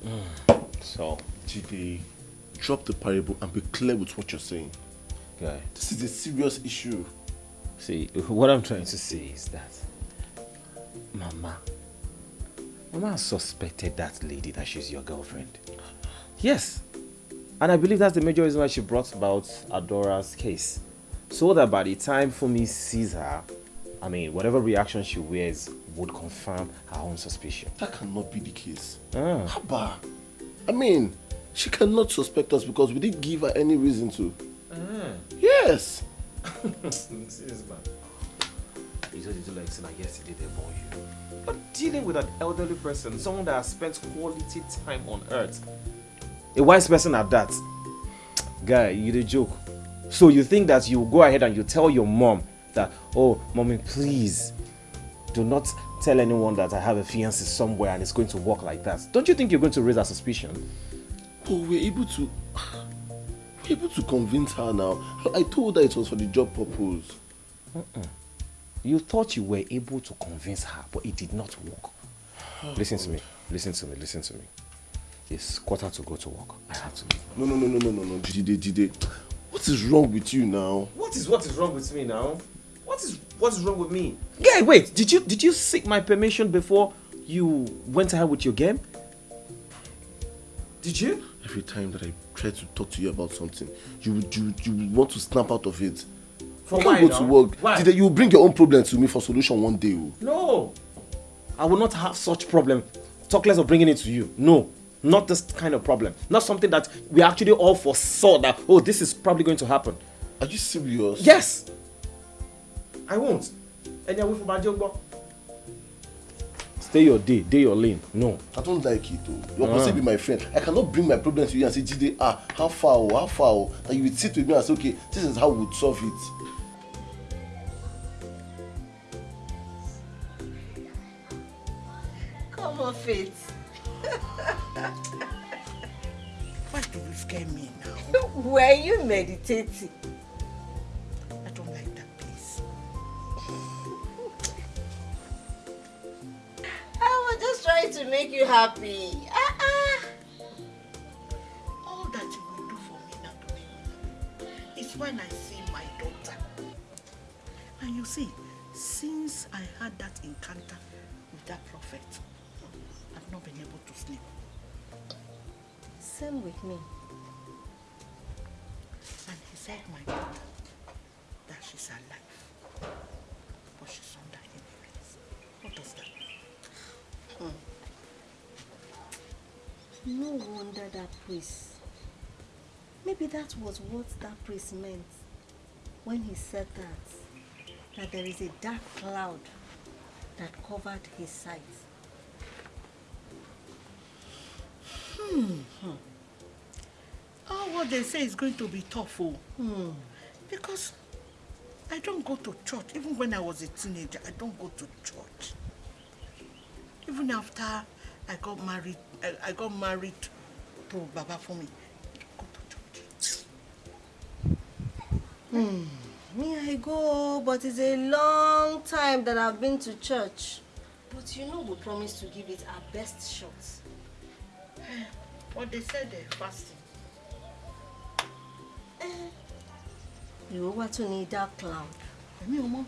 now. So, GD, drop the parable and be clear with what you're saying. guy, This is a serious issue. see, what I'm trying to say is that Mama, Mama suspected that lady that she's your girlfriend. Yes. And I believe that's the major reason why she brought about Adora's case. So that by the time Fumi sees her, I mean, whatever reaction she wears would confirm her own suspicion. That cannot be the case. Ah. Haba. I mean, she cannot suspect us because we didn't give her any reason to. Ah. Yes. [LAUGHS] Serious man. You just do like saying yesterday they you. But dealing with an elderly person, someone that has spent quality time on earth, a wise person at that, guy, you the joke. So you think that you go ahead and you tell your mom that, oh, mommy, please, do not tell anyone that I have a fiance somewhere and it's going to work like that. Don't you think you're going to raise a suspicion? But we're able to. We're [SIGHS] able to convince her now. I told her it was for the job purpose. You thought you were able to convince her, but it did not work. [SIGHS] listen to me. Listen to me. Listen to me. It's quarter to go to work. I have to leave. No, no, no, no, no, no, no. Jide, Jide. What is wrong with you now? What is what is wrong with me now? What is what is wrong with me? Yeah, wait. Did you did you seek my permission before you went ahead with your game? Did you? Every time that I try to talk to you about something, you you you want to snap out of it. For you can't go now? to work. Why? Jide, you bring your own problem to me for solution one day. oh. No. I will not have such problem. Talk less of bringing it to you. No. Not this kind of problem. Not something that we actually all foresaw that, oh, this is probably going to happen. Are you serious? Yes. I won't. And you're for Bajogbo. Stay your day, day your lane. No. I don't like it though. You're Ah. supposed to be my friend. I cannot bring my problem to you and say, Jide, ah, how far, oh, how far, oh. And you would sit with me and say, okay, this is how we would solve it. Come on, Faith. Why do you scare me now? Were you meditating? Was just trying to make you happy. Ah, ah. All that you will do for me now, is when I see my daughter. And you see, since I had that encounter with that prophet, I've not been able to sleep. Same with me. And he said my daughter that she's alive. No wonder that priest. Maybe that was what that priest meant when he said that. That there is a dark cloud that covered his sight. Hmm. Oh, what they say is going to be tough, oh. Hmm. Because I don't go to church. Even when I was a teenager, I don't go to church. Even after I got married, I, I got married to Baba for me. Hmm. Me, I go, but it's a long time that I've been to church. But you know we promised to give it our best shot. [SIGHS] What they said they're fasting. You wá tún ní dark cloud. Èmi ò mọ̀.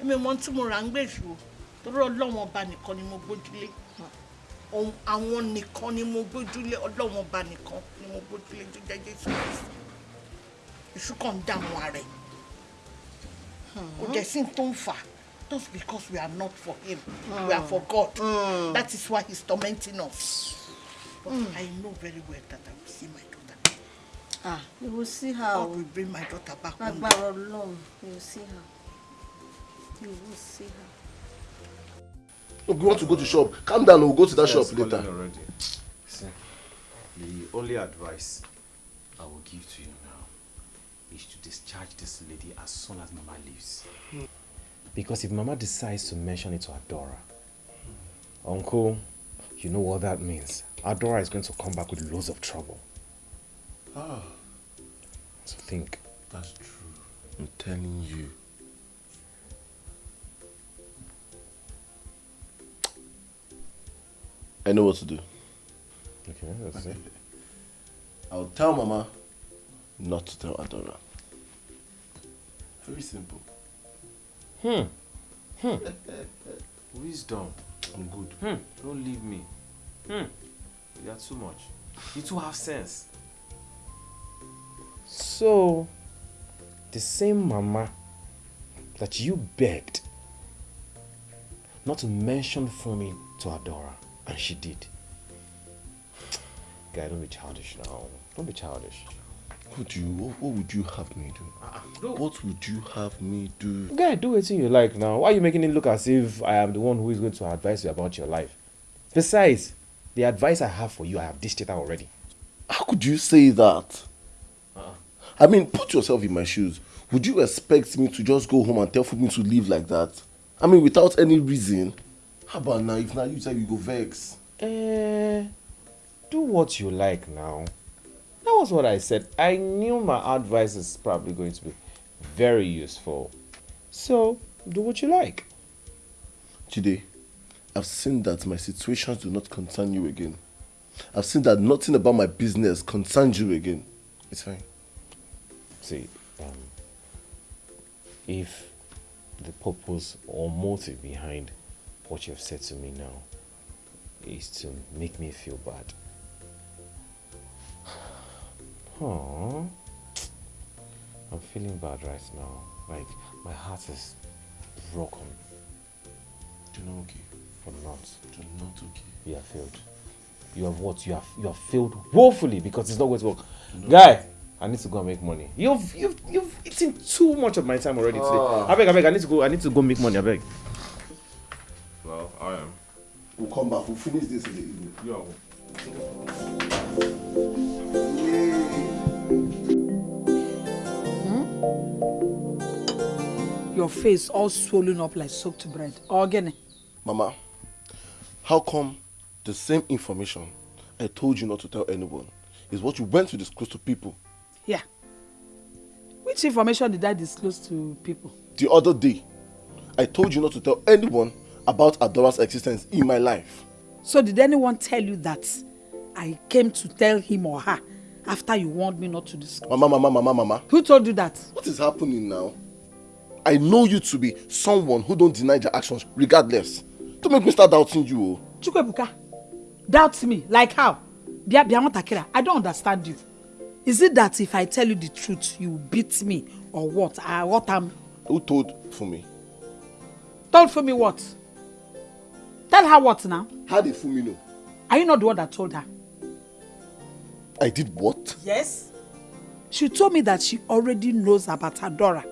Èmi ò mọ̀ tí mo rà ń gbèsù o. Torí Ọlọ́run ọba nìkan ni mo gbójúlé. Àwọn nìkan ni mo gbójúlé. Ọlọ́run ọba nìkan ni mo gbójúlé tó jẹ́ Jésù Kristi. Èṣù kàn ń dààmú ara ẹ̀. Kò dẹ̀ sí tó ń fà. Just because we are not for him. We are for God. That is why he's tormenting us. But I know very well that I will see my daughter. Ah, you will see her. God will bring my daughter back day. Agbára Ọlọ́run, you will see her. You will see her. Look, we want to go to shop. Calm down, we'll go to that Yes, shop later. already. See, the only advice I will give to you now is to discharge this lady as soon as Mama leaves. Because if Mama decides to mention it to Adora, Uncle, you know what that means. Adora is going to come back with loads of trouble. Ah, So think. that's true. I'm telling you. I know what to do. Okay, that's it. [LAUGHS] I'll tell Mama not to tell Adora. Very simple. Hmm. Hmm. [LAUGHS] Wisdom. I'm good. Hmm. Don't leave me. Hmm. You are too much. You two have sense. So, the same Mama that you begged not to mention for me to Adora, and she did. Guy, don't be childish now. Don't be childish. What do you? What, what would you have me do? Ah, ah, what would you have me do? Guy, do anything you like now. Why are you making it look as if I am the one who is going to advise you about your life? Besides, the advice I have for you, I have dished it out already. How could you say that? Ah, I mean, put yourself in my shoes. Would you expect me to just go home and tell me to live like that? I mean, without any reason. How about now? If now you say you go vex. Eh, do what you like now. That was what I said. I knew my advice is probably going to be very useful. So, do what you like. Today, I've seen that my situations do not concern you again. I've seen that nothing about my business concerns you again. It's fine. See, um, if the purpose or motive behind what you have said to me now is to make me feel bad. Aww. I'm feeling bad right now. Like, my heart is broken. You're not okay. I'm not. You're not okay. You have failed. You have what? You have you have failed woefully because it's not going to work. Guy, I need to go and make money. You've you've you've eaten too much of my time already today. Ah. I beg, I beg, I need to go. I need to go make money. I beg. Well, I am. We'll come back. We'll finish this in the evening. You are. Hmm? Your face all swollen up like soaked bread. Again. Mama, how come the same information I told you not to tell anyone is what you went to disclose to people Yeah. Which information did I disclose to people? the other day? I told you not to tell anyone about Adora's existence in my life. So did anyone tell you that I came to tell him or her after you warned me not to discuss. Mama, mama, mama, mama. Who told you that? What is happening now? I know you to be someone who don't deny your actions regardless. Don't make me start doubting you. oh. Chukwuebuka, doubt me. Like how? Bia bia Takira, I don't understand you. Is it that if I tell you the truth, you beat me or what? Uh, what am Who told for me? told for me what? Tell her what now? How did Fumi know? Are you not the one that told her? I did what? Yes. She told me that she already knows about Adora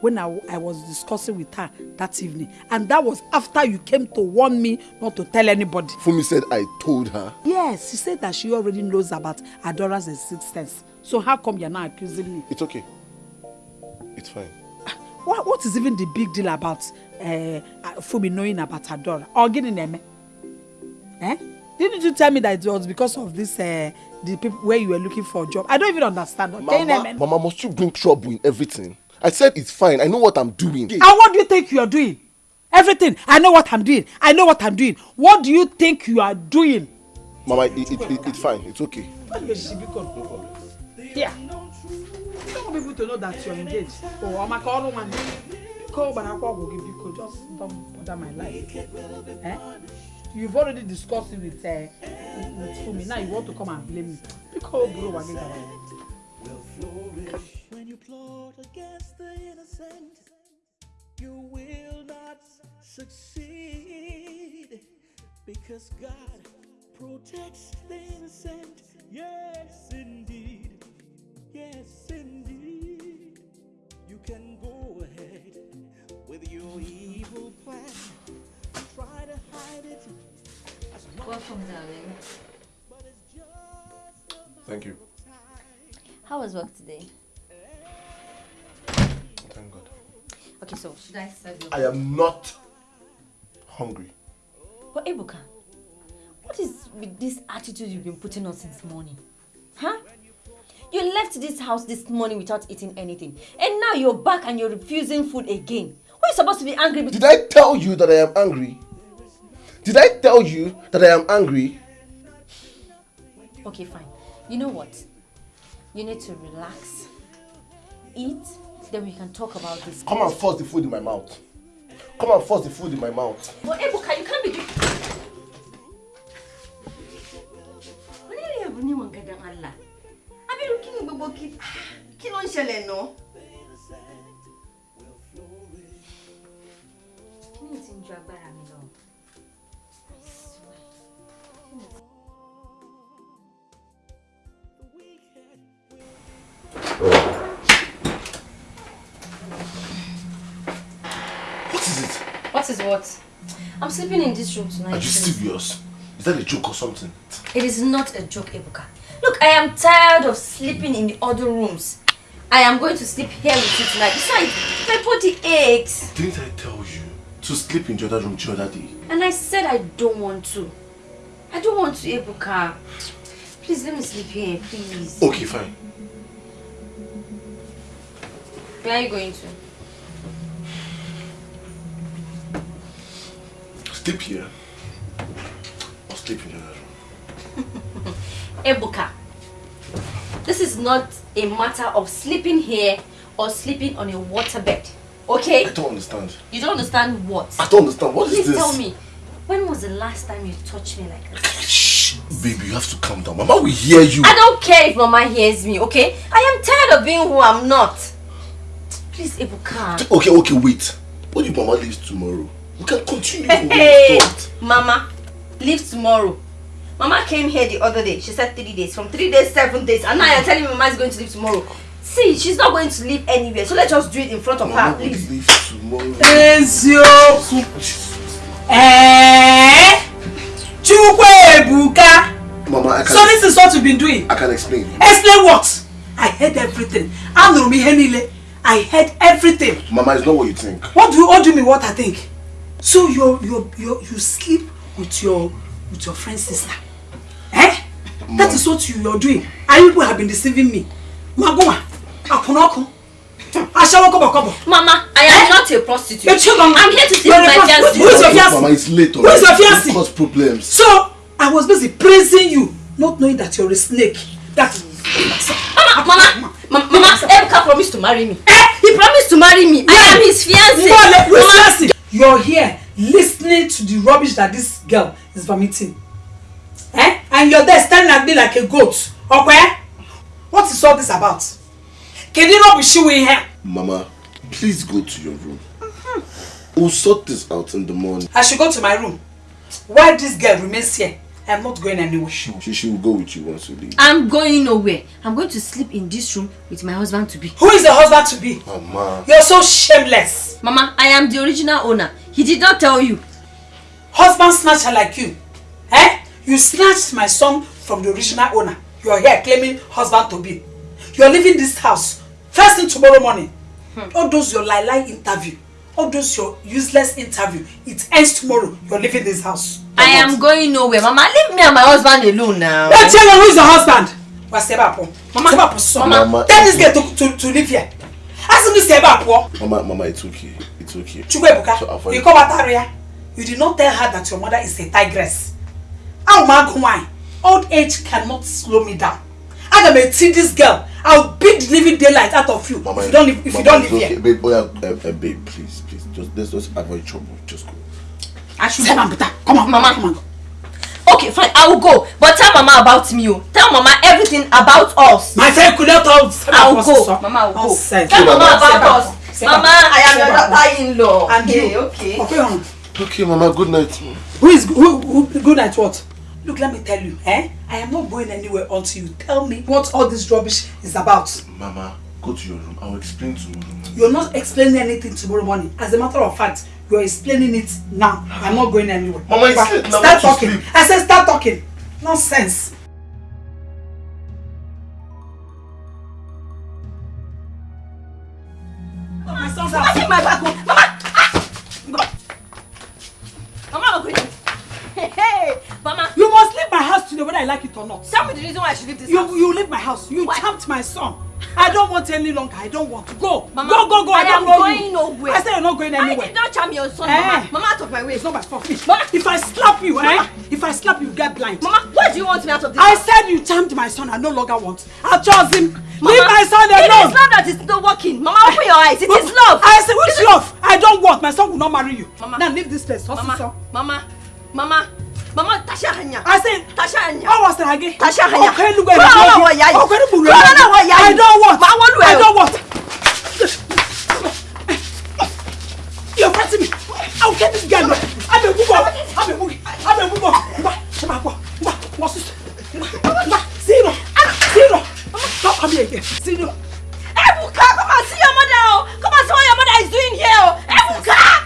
when I, I was discussing with her that evening. And that was after you came to warn me not to tell anybody. Fumi said I told her. Yes, she said that she already knows about Adora's existence. So how come you're not accusing me? It's okay. It's fine. Ah, what, what is even the big deal about uh, Fumi knowing about Adora? Or getting them? Eh? Didn't you tell me that it was because of this, uh, the people where you were looking for a job? I don't even understand. Mama, mama, must you bring trouble in everything? I said it's fine. I know what I'm doing. And what do you think you are doing? Everything. I know what I'm doing. I know what I'm doing. What do you think you are doing? Mama, it, it, it, it's fine. It's okay. Here. You don't want people to know that you're engaged. Oh, I'm a call one. I call give you just don't bother my life. Eh? You've already discussed it with uh, with Fumi. Now you want to come and blame me. Because bro, what is When you plot against the innocent, you will not succeed. Because God protects the innocent. Yes, indeed. Yes, indeed. You can go ahead with your evil plan. Try to hide it. Welcome, darling. Thank you. How was work today? Thank God. Okay, so should I serve you? I am not hungry. But Ebuka, what is with this attitude you've been putting on since morning? Huh? You left this house this morning without eating anything. And now you're back and you're refusing food again. Why are you supposed to be angry with Did I tell you that I am angry? Did I tell you that I am angry? Okay, fine. You know what? You need to relax. Eat, then we can talk about this. Come and force the food in my mouth. Come and force the food in my mouth. But Ebuka, you can't be doing... Wọ́n ní ẹ̀rọ ní wọn gẹ̀dẹ̀ Allah. Abiru kí ni gbogbo kí kí ló ń ṣẹlẹ̀ náà? Kí ni ti ń ju agbára mi lọ? What is it? What is what? I'm sleeping in this room tonight. Are you too. serious? Is that a joke or something? It is not a joke, Ebuka. Look, I am tired of sleeping in the other rooms. I am going to sleep here with you tonight. Besides, my body aches. Didn't I tell you to sleep in the other room the other day? And I said I don't want to. I don't want to, Ebuka. Please let me sleep here, please. Okay, fine. Where are you going to? Sleep here. Or sleep in the other room. [LAUGHS] Ebuka, this is not a matter of sleeping here or sleeping on a waterbed. Okay? I don't understand. You don't understand what? I don't understand. What is Please this? tell me. When was the last time you touched me like this? Shh, baby, you have to calm down. Mama will hear you. I don't care if Mama hears me, okay? I am tired of being who I'm not. Please, Ebuka. Okay, okay, wait. What if Mama leaves tomorrow? We can continue [LAUGHS] Hey. Mama, leave tomorrow. Mama came here the other day. She said three days. From three days, seven days. And now you're telling me Mama is going to leave tomorrow. See, she's not going to leave anywhere. So let's just do it in front of her, Mama will please. leave tomorrow. Eziokwu. Eh? Chukwebuka. Mama, I can, So this is what you've been doing. I can explain. Explain what? I heard everything. Anụrụ m ihe niile. I heard everything. Mama, it's not what you think. What do you what do you mean what I think? So you you you you sleep with your with your friend's sister. Eh? That is what you are doing. And you people have been deceiving me. Maguma, akunoko. Ashawo kobo kobo. Mama, I am not a prostitute. You're chill, Mama. I'm here to see my fiancé. Who is your Mama, fiancé? Mama, it's late Who is your already. fiancé? Don't cause problems. So I was busy praising you, not knowing that you're a snake. That Mama, Mama, Mama, Mama, Ebuka promised to marry me. He promised to marry me. I am his fiancé. No, Mama, Mama, you're here listening to the rubbish that this girl is vomiting. Eh? And you're there standing at me like a goat. Okay? What is all this about? Can you not be showing here? Mama, please go to your room. We'll sort this out in the morning. I should go to my room. Why this girl remains here, I'm not going anywhere. She, she will go with you once you leave. I'm going nowhere. I'm going to sleep in this room with my husband to be. Who is the husband to be? Mama. You're so shameless. Mama, I am the original owner. He did not tell you. Husband snatcher like you. Eh? You snatched my son from the original owner. You're here claiming husband to be. You're leaving this house first thing tomorrow morning. All those your lie lie interview. All those your useless interview. It ends tomorrow. You're leaving this house. I am going nowhere. Mama, leave me and my husband alone now. Now tell her who is the husband. Mama, son. Mama. Tell this girl to, to, to live here. Ask me Sebapo. Mama, Mama, it's okay. It's okay. Chukwebuka, So, avoid- you come at area. You did not tell her that your mother is a tigress. How mag why? Old age cannot slow me down. I'm gonna see this girl. I'll beat the living daylight out of you Mama, if you don't live, if Mama, you don't it's live okay. here. Babe, oh yeah, uh, uh, babe, please, please, just let's just avoid trouble. Just go. I should come on, come on, Mama. come on. Okay, fine, I will go. But tell Mama about me. oh. Tell Mama everything about us. My friend could not tell I will go. Mama, I will go. Nonsense. Tell Mama Sebapo, about us. Sebapo, Mama, I am your daughter-in-law. And okay, you. okay. Okay, hon. Okay, Mama, good night. Who is who, who good at what? Look, let me tell you, eh? I am not going anywhere until you tell me what all this rubbish is about. Mama, go to your room. I'll explain tomorrow. morning. You're not explaining anything tomorrow morning. As a matter of fact, you're explaining it now. I'm not going anywhere. Mama. Start talking. I said start talking. Nonsense. Reason why I should leave this You house. you leave my house. You Why? tamped my son. I don't want any longer. I don't want. Go. Mama, go, go, go. I, I don't am going you. nowhere. I said you're not going I anywhere. did not charm your son, Eh. Mama. Mama, out of my way. It's not my fault. Mama. If I slap you, Mama. eh? If I slap you, get blind. Mama, why do you want me out of this I house? said you charmed my son. I no longer want. I chose him. Mama, Leave my son It is alone. love that is not working. Mama, open your eyes. It is love. I said, which love? I don't want. My son will not marry you. Mama. Now leave this place. Mama, Officer. Mama, Mama, Mama, Tasha Hanya. I said, Tasha Hanya. how was again? Tasha Hanya. Okay, look. Okay, I don't want. I don't want. You're fighting me. I'll get this guy. I'm a boobo. I'm a boogie. I'm a. Ngwa, Shema, ngwa, ngwa, sis. Ngwa, ngwa, Zero. Zero. Come here again. Zero. Ebuka, come and see your mother. oh. Come and see what your mother is doing here. oh. Ebuka.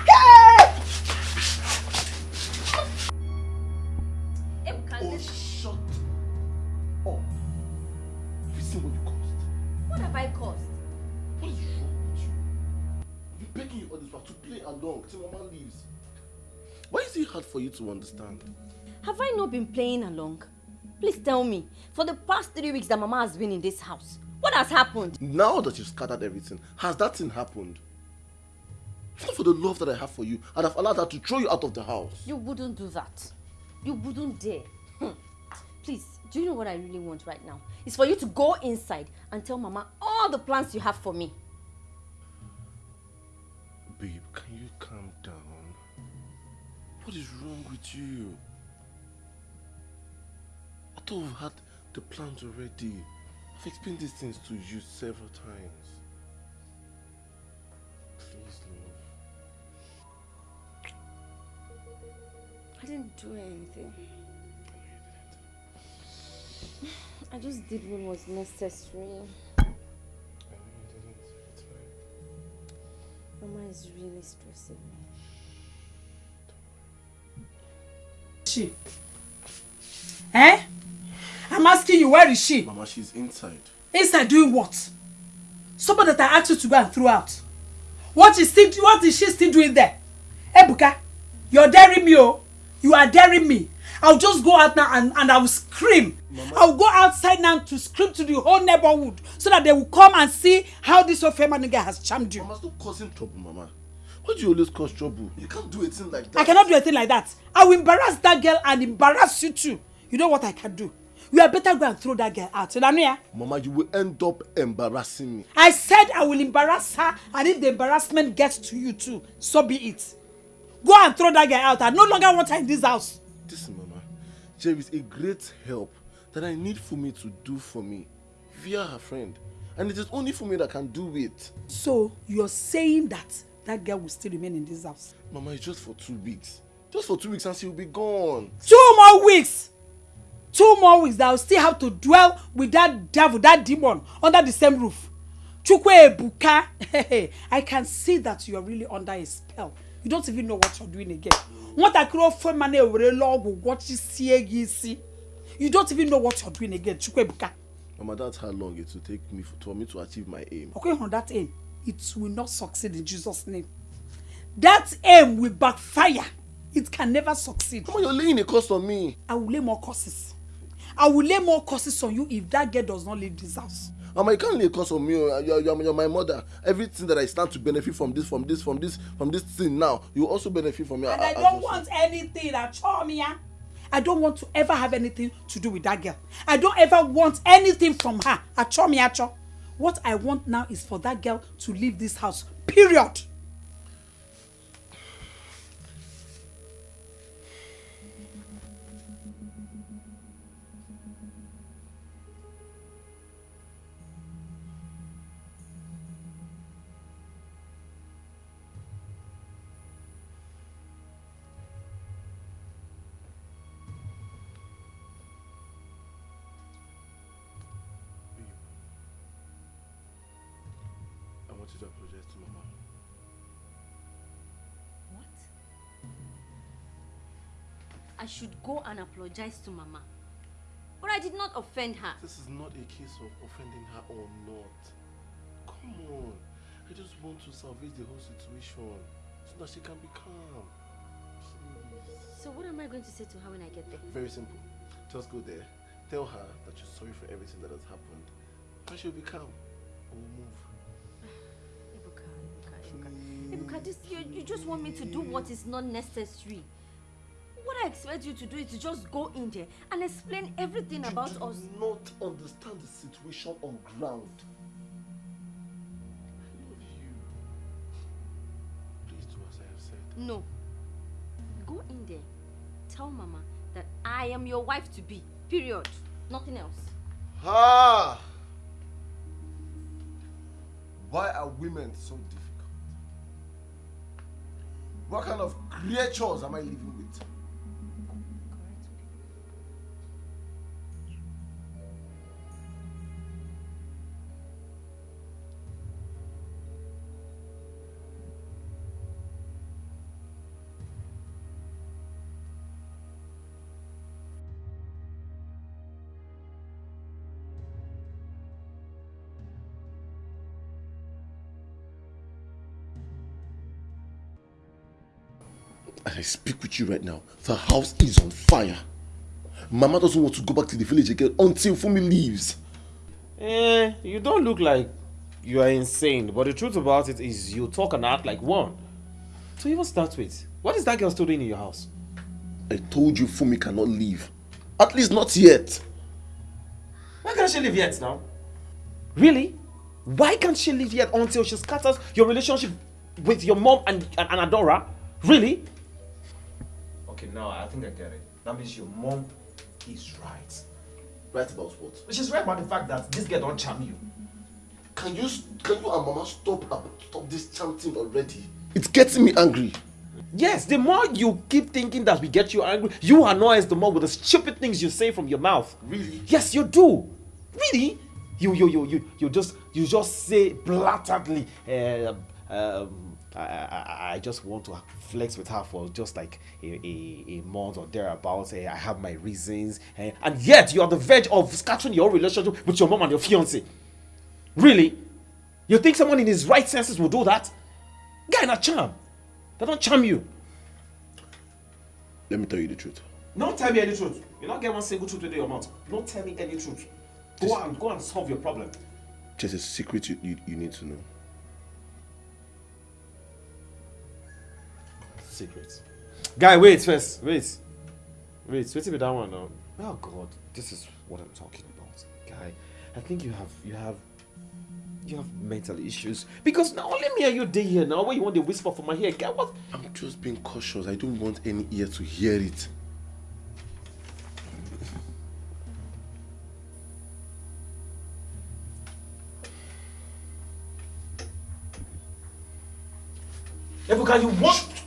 Why is it hard for you to understand? Have I not been playing along? Please tell me. For the past three weeks that Mama has been in this house, what has happened? Now that you've scattered everything, has that thing happened? If not for the love that I have for you, I'd have allowed her to throw you out of the house. You wouldn't do that. You wouldn't dare. Hmm. Please, do you know what I really want right now? It's for you to go inside and tell Mama all the plans you have for me. Babe, can you calm down? What is wrong with you? I thought we had the plans already. I've explained these things to you several times. Please, love. I didn't do anything. [SIGHS] I just did what was necessary. I know you didn't. It's fine. Mama is really stressing me. She. Eh? I'm asking you, where is she? Mama, she's inside. Inside doing what? Somebody that I asked you to go and throw out. What is still what is she still doing there? Ebuka, you're daring me, oh. You are daring me. I'll just go out now and, and I will scream. I'll go outside now to scream to the whole neighborhood so that they will come and see how this old feminine guy has charmed you. Mama, stop causing trouble, Mama. Why do you always cause trouble? You can't do a thing like that. I cannot do a thing like that. I will embarrass that girl and embarrass you too. You know what I can do? you are better go and throw that girl out nanu ya. Mama, you will end up embarrassing me. I said I will embarrass her and if the embarrassment gets to you too so be it. Go and throw that girl out I no longer want her in this house. Listen, Mama, there is a great help that I need for me to do for me via her friend. And it is only for me that can do it. So you're saying that that girl will still remain in this house? Mama, it's just for two weeks. Just for two weeks and she will be gone. Two more weeks! Two more weeks that I'll still have to dwell with that devil, that demon under the same roof. Chukwuebuka, I can see that you're really under a spell. You don't even know what you're doing again. What I could offer money over a log what you see. You don't even know what you're doing again, Chukwuebuka. Mama, that's how long it will take me for, for me to achieve my aim. Okay, on that aim, it will not succeed in Jesus' name. That aim will backfire. It can never succeed. Mama, you're laying a curse on me. I will lay more curses. I will lay more curses on you if that girl does not leave this house. Mama, you can't lay a curse on me. You're, you're, you're my mother. Everything that I stand to benefit from this, from this, from this, from this thing now, you also benefit from me. And I don't want anything at all, Mia. I don't want to ever have anything to do with that girl. I don't ever want anything from her. Acho mi acho. What I want now is for that girl to leave this house. Period. Should go and apologize to Mama. But I did not offend her. This is not a case of offending her or not. Come on. I just want to salvage the whole situation so that she can be calm. Please. So what am I going to say to her when I get there? Very simple. Just go there. Tell her that you're sorry for everything that has happened. And she'll be calm. We'll move. [SIGHS] Ebuka, Ebuka, Ebuka. Ebuka, this, you, you just want me to do what is not necessary. What I expect you to do is to just go in there and explain everything about us. You do not understand the situation on ground. I love you. Please do as I have said. No. Go in there. Tell Mama that I am your wife to be. Period. Nothing else. Ah! Why are women so difficult? What kind of creatures am I living with? Speak with you right now, the house is on fire. Mama doesn't want to go back to the village again until Fumi leaves. Eh, you don't look like you are insane, but the truth about it is you talk and act like one. To even start with, what is that girl still doing in your house? I told you Fumi cannot leave. At least not yet. Why can't she leave yet now? Really? Why can't she leave yet until she scatters your relationship with your mom and, and, and Adora? Really? Okay, now I think I get it. That means your mom is right. Right about what? She's right about the fact that this girl don't charm you. Can you can you and Mama stop uh, stop this chanting already? It's getting me angry. Yes, the more you keep thinking that we get you angry, you annoy us the more with the stupid things you say from your mouth. Really? Yes, you do. Really? You you you you you just you just say blatantly. Uh, um, I, I, I just want to flex with her for just like a, a, a month or thereabouts. Eh, I have my reasons, eh, and yet you are the verge of scattering your relationship with your mom and your fiance. Really? You think someone in his right senses will do that? Guy, not charm. They don't charm you. Let me tell you the truth. Don't tell me any truth. You don't get one single truth within your mouth. Don't tell me any truth. Go and go and solve your problem. Just a secret you, you, you need to know. Secret. Guy, wait first. Wait. Wait, wait till that one now. Oh god, this is what I'm talking about, guy. I think you have you have you have mental issues because now let me hear you day here now. When you want to whisper for my ear, guy, what? I'm just being cautious. I don't want any ear to hear it. Ebuka, you want?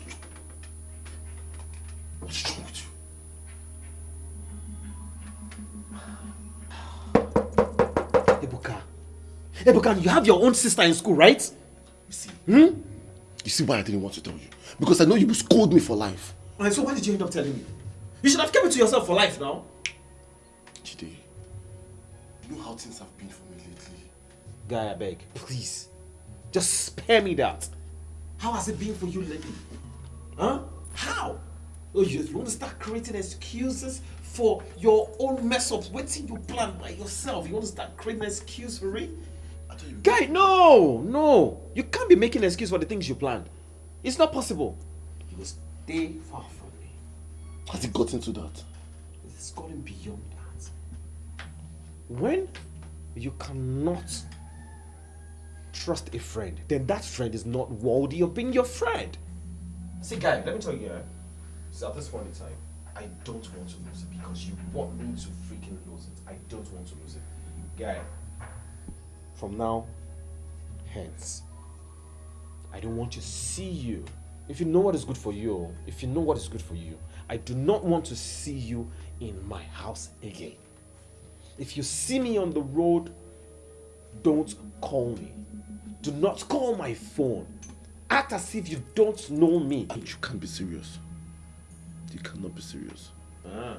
Ebuka, you have your own sister in school, right? You see, Hmm? you see why I didn't want to tell you? Because I know you will scold me for life. Alright, so why did you end up telling me? You should have kept it to yourself for life now. Jide, you know how things have been for me lately. Guy, I beg, please, just spare me that. How has it been for you lately? Huh? How? Oh, you, want to start creating excuses for your own mess ups? Waiting you plan by yourself. You want to start creating an excuse for it? Guy, no, no. You can't be making an excuse for the things you planned. It's not possible. You will stay far from me. Has it gotten to that? It's gotten beyond that. When you cannot trust a friend, then that friend is not worthy of being your friend. See, guy, let me tell you, yeah. See, at this point in time, I don't want to lose it because you want me to freaking lose it. I don't want to lose it. Guy, from now, hence, I don't want to see you. If you know what is good for you, if you know what is good for you, I do not want to see you in my house again. If you see me on the road, don't call me. Do not call my phone. Act as if you don't know me. You can't be serious. You cannot be serious. Ah,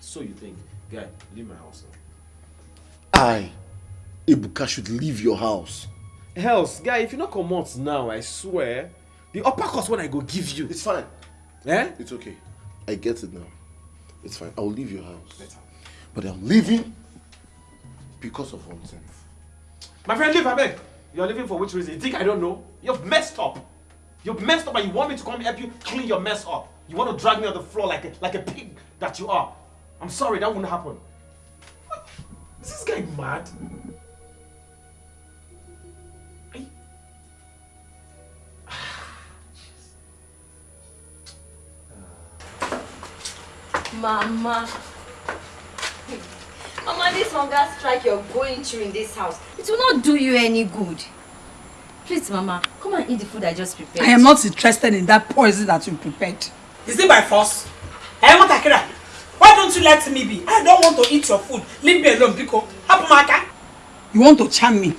so you think, guy, leave my house now. I, Ebuka, should leave your house. Hells, guy, if you not come out now, I swear, the upper cost when I go give you. It's fine. Eh? It's okay. I get it now. It's fine. I'll leave your house. Better. But I'm leaving because of one thing. My friend, leave, I beg. You're leaving for which reason? You think I don't know? You've messed up. You've messed up and you want me to come help you clean your mess up. You want to drag me on the floor like a, like a pig that you are. I'm sorry, that wouldn't happen. What? Is this guy mad? Mama. Mama, this hunger strike you're going through in this house, it will not do you any good. Please, Mama, come and eat the food I just prepared. I am not interested in that poison that you prepared. Is it by force? I want Akira. Why don't you let me be? I don't want to eat your food. Leave me alone, Biko. Hapumaka. You want to charm me?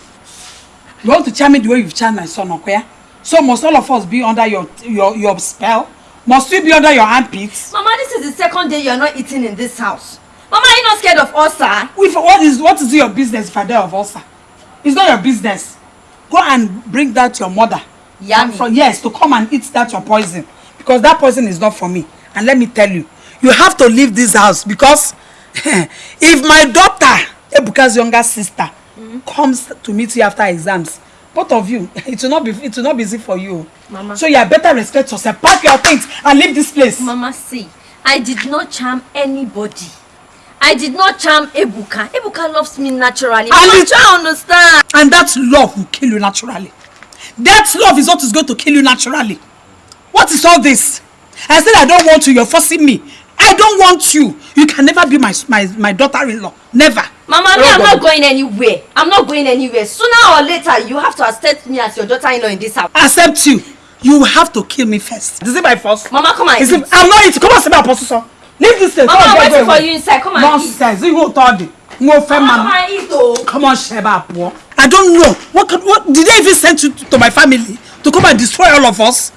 You want to charm me the way you've charmed my son, Okoya? So must all of us be under your your your spell? Must we be under your armpits? Mama, this is the second day you're not eating in this house. Mama, are you not scared of ulcer? If, what is what is your business if I die of ulcer? It's not your business. Go and bring that your mother. Yummy. For, yes, to come and eat that your poison. Because that poison is not for me. And let me tell you, you have to leave this house because [LAUGHS] if my daughter, Ebuka's younger sister, comes to meet you after exams, both of you, [LAUGHS] it will not be it will not be easy for you. Mama. So you had better respect yourself. Pack your things and leave this place. Mama, see, I did not charm anybody. I did not charm Ebuka. Ebuka loves me naturally. Mama, it- try understand. And that love will kill you naturally. That love is what is going to kill you naturally. What is all this? I said I don't want you. You're forcing me. I don't want you. You can never be my my, my daughter-in-law. Never. Mama, me, I'm not going anywhere. I'm not going anywhere. Sooner or later, you have to accept me as your daughter-in-law in this house. Accept you. You have to kill me first. Is it by force? Mama, come and Is eat. it, I'm not eating. Come on, sit down, Apostle. Leave this place. Mama, on, I'm waiting for you inside. Come and Nonsense. You go third. No fair Mama, man. come and eat, oh. Come on, Sheba. Apo. I don't know. What, could- what did they even send you to, to my family to come and destroy all of us?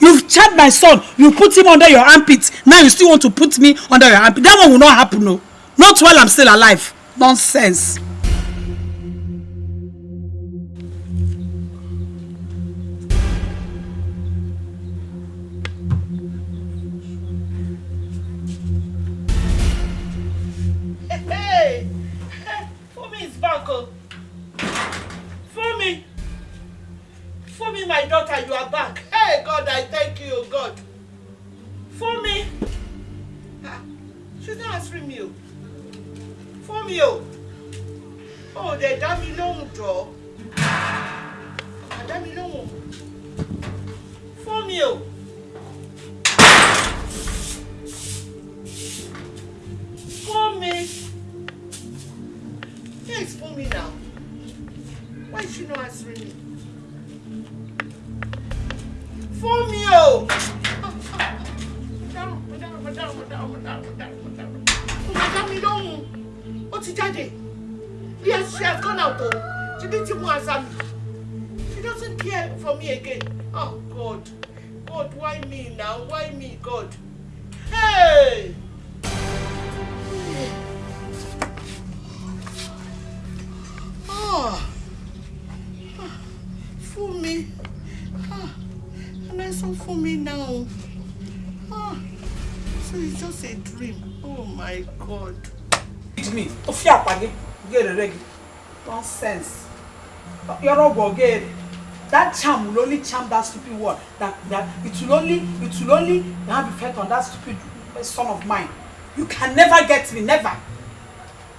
You've charged my son. You put him under your armpit. Now you still want to put me under your armpit. That one will not happen, no. Not while I'm still alive. Nonsense. Mi now. Why is she not answering me? Fún mi o. Dáhùn, dáhùn, dáhùn, dáhùn, dáhùn, dáhùn, dáhùn. Ó máa dá mi lóhùn. Ó ti jáde. Yes, she has gone out o. She didn't even answer me. She doesn't care for me again. Oh God. God, why me now? Why me, God? God. It's me. To fear pagi. Get a reg. Nonsense. Go get that charm will only charm that stupid word. That that it will only it will only have effect on that stupid son of mine. You can never get me, never.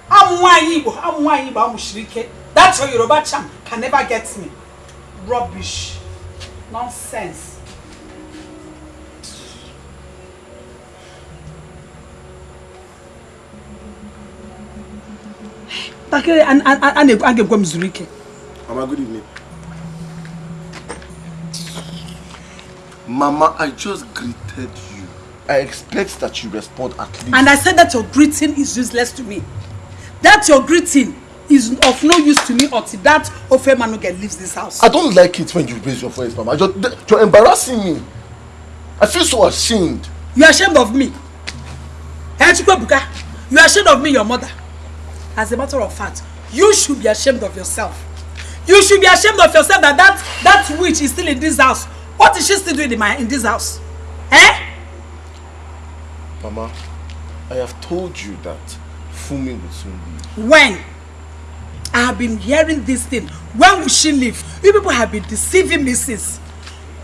I'm Igbo, I'm Igbo, I'm Shirike. That your Yoruba charm can never get me. Rubbish. Nonsense. Takere a ga-egwe m zuru ike. Mama, good evening. Mama, I just greeted you. I expect that you respond at least. And I said that your greeting is useless to me. That your greeting is of no use to me until that Ofe Manuge leaves this house. I don't like it when you raise your voice, Mama. You're, you're embarrassing me. I feel so ashamed. You are ashamed of me. Eh, Chukwebuka, you are ashamed of me, your mother. As a matter of fact, you should be ashamed of yourself. You should be ashamed of yourself that that, that witch is still in this house. What is she still doing in, my, in this house? Eh? Mama, I have told you that Fumi will soon leave. When? I have been hearing this thing. When will she leave? You people have been deceiving me since.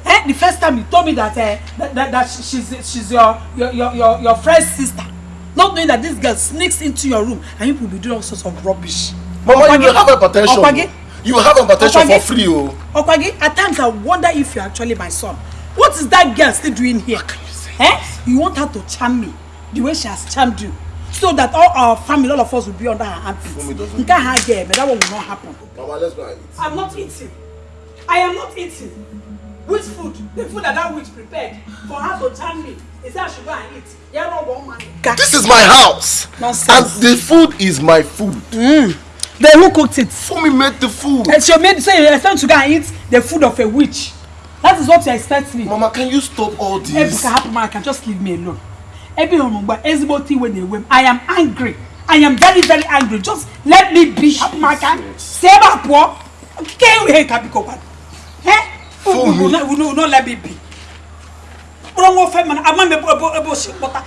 Eh? The first time you told me that uh, that, that, that she's she's your your, your your your friend's sister. Not knowing that this girl sneaks into your room and you will be doing all sorts of rubbish. Mama, Okwagi, you will have hypertension. Okwagi, You will have hypertension Okwagi, for free, oh. Okwagi, at times I wonder if you're actually my son. What is that girl still doing here? Eh? You want her to charm me the way she has charmed you. So that all our family, all of us will be under her armpits. You can't have girl, but that one will not happen. Mama, let's go and eat. I'm not eating. I am not eating. Which food? The food that that witch prepared for her to charm me. Is that I should go and eat? Yeah, no one man. This is my house. Nonsense. And the food is my food. Mm. Then who cooked it? Fumi made the food. And she made so you expect to go and eat the food of a witch. That is what you expect me. Mama, can you stop all this? Ebuka Hapumara can just leave me alone. Ebi Omugba, ezigbo thing wey dey wey I am angry. I am very very angry. Just let me be Hapumara. Si ebe a pụọ. Ke ihe ka biko kwa. Eh? Unu no unu no let me be. Kpọrọ nwa ofe mana ama m ebe ebe ebe osi kpọta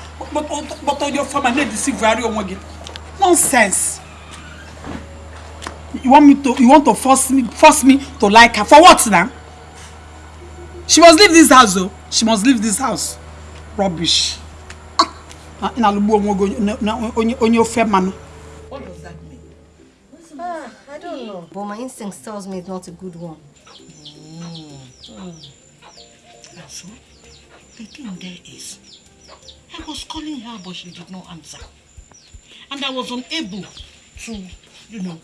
kpọta onye ofe mana na-edeceive arị onwe gị. Nonsense. You want me to you want to force me force me to like her for what now? She must leave this house though. She must leave this house. Rubbish. Ah, onwe gị onye- onye ofe mmanụ. What does that mean? Ah, I don't know. But my instinct tells me it's not a good one. And so, the thing there is, I was calling her, but she did not answer. And I was unable to, you know,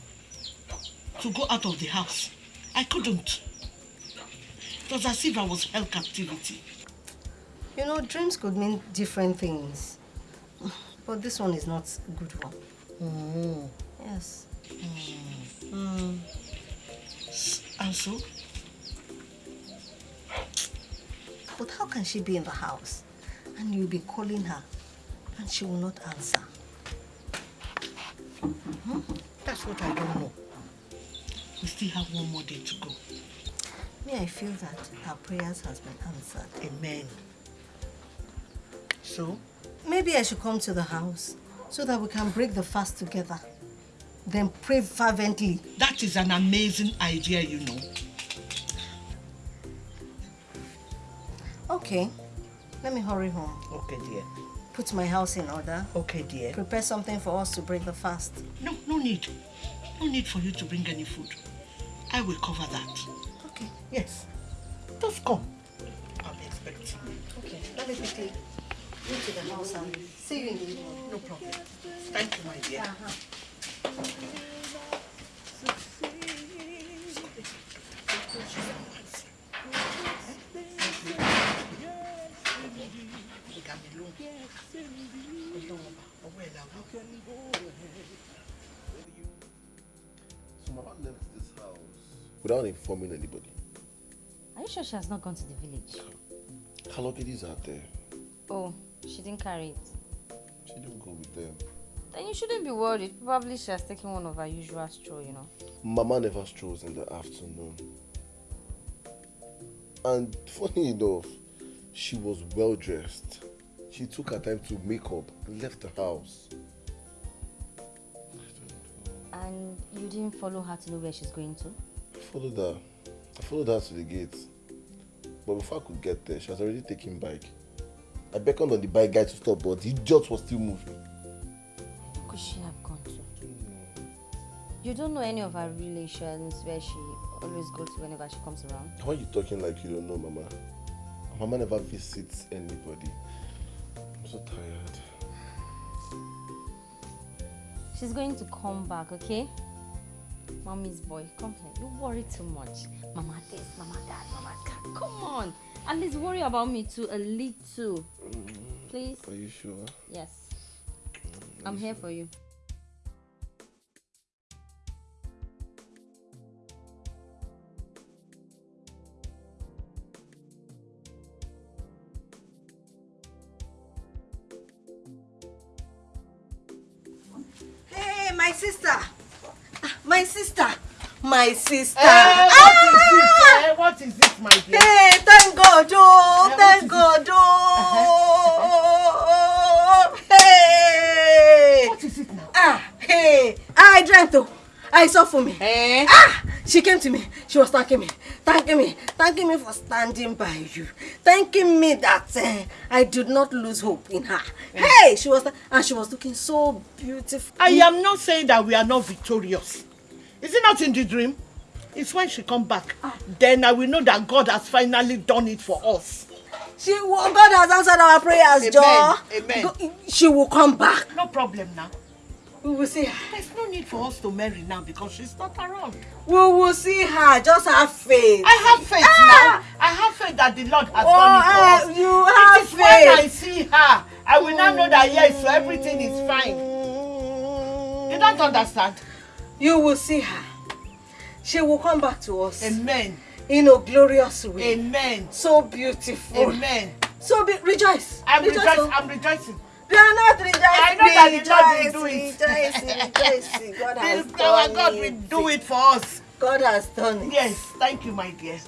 to go out of the house. I couldn't. It was as if I was held captivity. You know, dreams could mean different things. But this one is not a good one. Mm. Yes. Mm. And so, But how can she be in the house and you'll be calling her and she will not answer? hmm, that's what I don't know. We still have one more day to go. Me, I feel that our prayers has been answered. Amen. So? Maybe I should come to the house so that we can break the fast together. Then pray fervently. That is an amazing idea, you know. Okay. Let me hurry home. Okay, dear. put my house in order. Okay, dear. Prepare something for us to break the fast. No, no need. No need for you to bring any food. I will cover that. Okay. Yes. Just come. I'll be expecting. Okay, let me quickly go to the house and see you in the evening. No problem. Thank you, my dear. Uh-huh. So Mama left this house without informing anybody. Are you sure she has not gone to the village? Her luggage is out there. Oh, she didn't carry it. She didn't go with them. Then you shouldn't be worried. Probably she has taken one of her usual stroll, you know. Mama never strolls in the afternoon. And funny enough, she was well dressed. She took her time to make up and left the house. And you didn't follow her to know where she's going to? I followed her. I followed her to the gate. But before I could get there, she was already taking bike. I beckoned on the bike guy to stop, but the idiot was still moving. Where Could she have gone to? You don't know any of her relations where she always goes to whenever she comes around? Why are you talking like you don't know, Mama? Mama never visits anybody. I'm so tired. She's going to come back, okay? Mommy's boy, come here. You worry too much. Mama this, mama that, mama that. Come on. At least worry about me too, a little. Mm-hmm. Please? Are you sure? Yes. Mm-hmm. I'm here for you. My sister. Ah, My sister. My sister. Eh, what is it? Eh, what is it, my dear? Hey, thank God, oh, Eh, thank God, oh. [LAUGHS] Hey. What is it now? Ah, hey. I dreamt though. I saw for me. Eh? Ah, she came to me. She was thanking me, thanking me, thanking me for standing by you, thanking me that eh, I did not lose hope in her. Hey, she was, and she was looking so beautiful. I am not saying that we are not victorious. Is it not in the dream? It's when she come back. Then I will know that God has finally done it for us. She, will- God has answered our prayers, Amen. Joe. Amen. She will come back. No problem now. We will see her. There's no need for us to marry now because she's not around. We will see her. Just have faith. I have faith Ah! now. I have faith that the Lord has Oh, done it for eh, us. you It have is when I faith. see her, I will now know that yes, so everything is fine. You don't understand? You will see her. She will come back to us. Amen. In a glorious way. Amen. So beautiful. Amen. So be rejoice. I'm rejoice. rejoicing. oh. I'm rejoicing. You are not rejoicing. I know that the Lord will do it. Rejoicing, rejoicing. God has This done our God will do it for us. God has done it. Yes, thank you, my dear.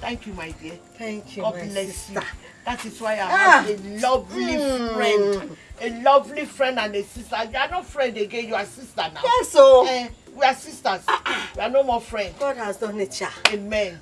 Thank you, my dear. Thank you, God my bless sister. you. That is why I Ah. have a lovely Mm. friend. A lovely friend and a sister. You are not friend again, you are sister now. Yes, so. Eh, we are sisters. We are no more friends. God has done it, Sha. Amen.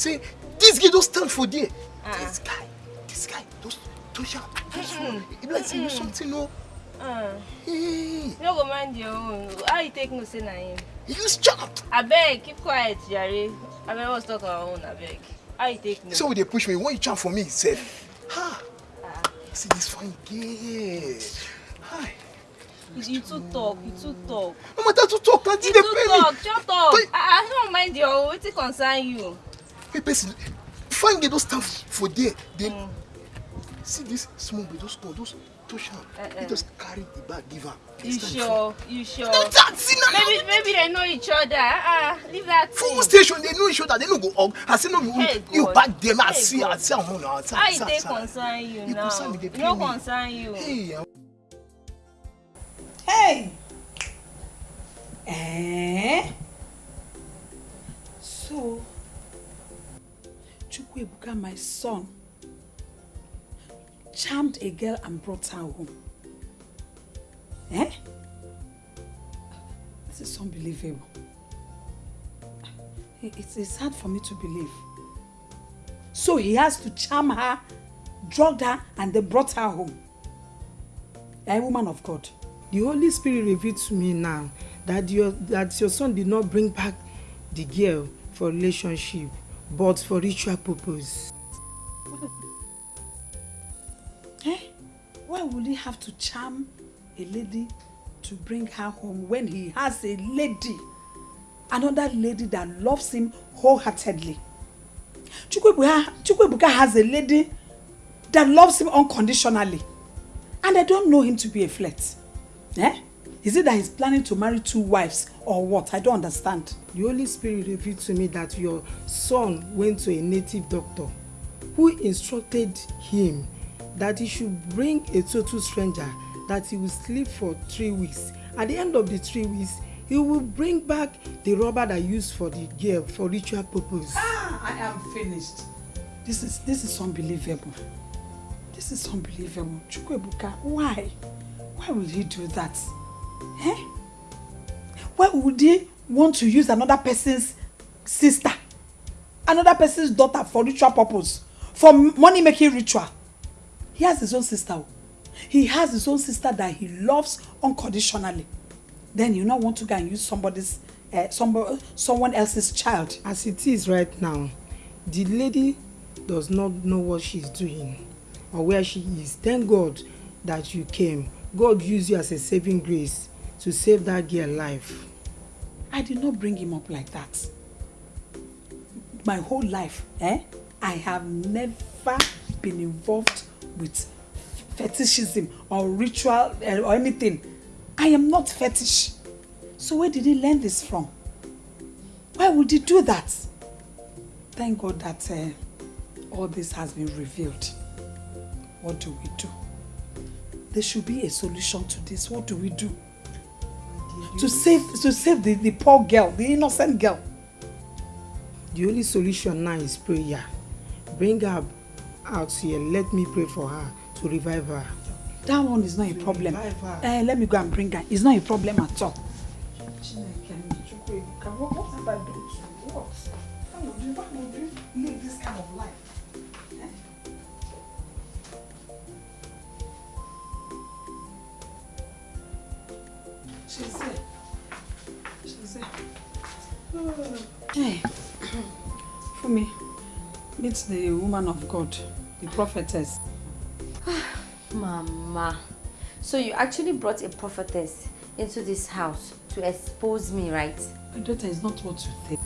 Say this guy don't stand for there? This guy, this guy, those those sharp. It be like say you something no. Uh, Hey, you no go mind your own. How you take no say na him? you sharp. Abeg, keep quiet, Jare. Abeg, let's talk our own, abeg. How you take no? So they push me, when you chant for me, sef. Ha. See this fine girl. Hi. You, you too talk, you too talk. No matter to talk, na You still dey too pay me. talk, shut up. I, I don't mind your own. Wetin concern you? Hey, person, fine girl don't stand for there. They see this small boy, those small, those touch am. Uh-uh. You just carry the bag give am. You sure? You sure? That, see now. Maybe maybe they know each other. Ah, uh, leave that thing. Full station, they know each other. They no go hug. I say no, Hey, you them. I Hey, see, I God. see am now. I see am, How I e see dey see concern you You now? concern me, dey E pain no me. concern you. Hey, I- Hey! Eh? So, Chukwuebuka, my son, charmed a girl and brought her home. Eh? This is unbelievable. It- It's, it's hard for me to believe. So he has to charm her, drugged her, and then brought her home. A woman of God. The Holy Spirit revealed to me now that your that your son did not bring back the girl for relationship, but for ritual purpose. Eh? Why would he have to charm a lady to bring her home when he has a lady, another lady that loves him wholeheartedly? Chukwuebuka, has a lady that loves him unconditionally, and I don't know him to be a flirt. Eh? Is it that he's planning to marry two wives or what? I don't understand. The Holy Spirit revealed to me that your son went to a native doctor who instructed him that he should bring a total stranger that he will sleep for three weeks. At the end of the three weeks, he will bring back the rubber that used for the girl for ritual purpose. Ah, I am finished. This is this is unbelievable. This is unbelievable. Chukwuebuka, why? Why would he do that? Eh? Why would he want to use another person's sister, another person's daughter for ritual purpose, for money making ritual? He has his own sister. oh. He has his own sister that he loves unconditionally. Then you not want to go and use somebody's, uh, somebody, someone else's child. As it is right now, the lady does not know what she's doing or where she is. Thank God that you came. God used you as a saving grace to save that girl life. I did not bring him up like that. My whole life, eh? I have never been involved with fetishism or ritual uh, or anything. I am not fetish. So where did he learn this from? Why would he do that? Thank God that uh, all this has been revealed. What do we do? There should be a solution to this. What do we do? To save to save the, the poor girl, the innocent girl. The only solution now is prayer. Bring her out here. Let me pray for her to revive her. That one is not a problem. Uh, let me go and bring her. It's not a problem at all. What, what have I done She's there. She's there. Hey, Fumi, meet the woman of God, the prophetess. [SIGHS] Mama, so you actually brought a prophetess into this house to expose me, right? My daughter is not what you think.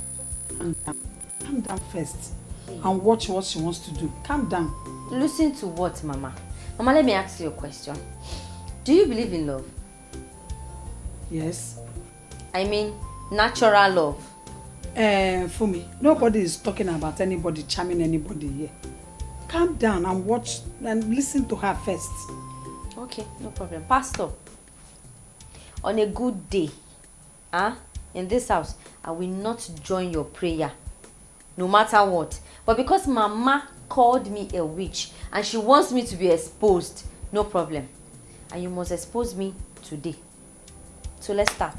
Calm down. Calm down first and watch what she wants to do. Calm down. Listen to what, Mama? Mama, let me ask you a question. Do you believe in love? Yes. I mean, natural love. Uh, Fumi, nobody is talking about anybody charming anybody here. Calm down and watch and listen to her first. Okay, no problem. Pastor, on a good day, huh, in this house, I will not join your prayer, no matter what. But because Mama called me a witch and she wants me to be exposed, no problem. And you must expose me today. So let's start.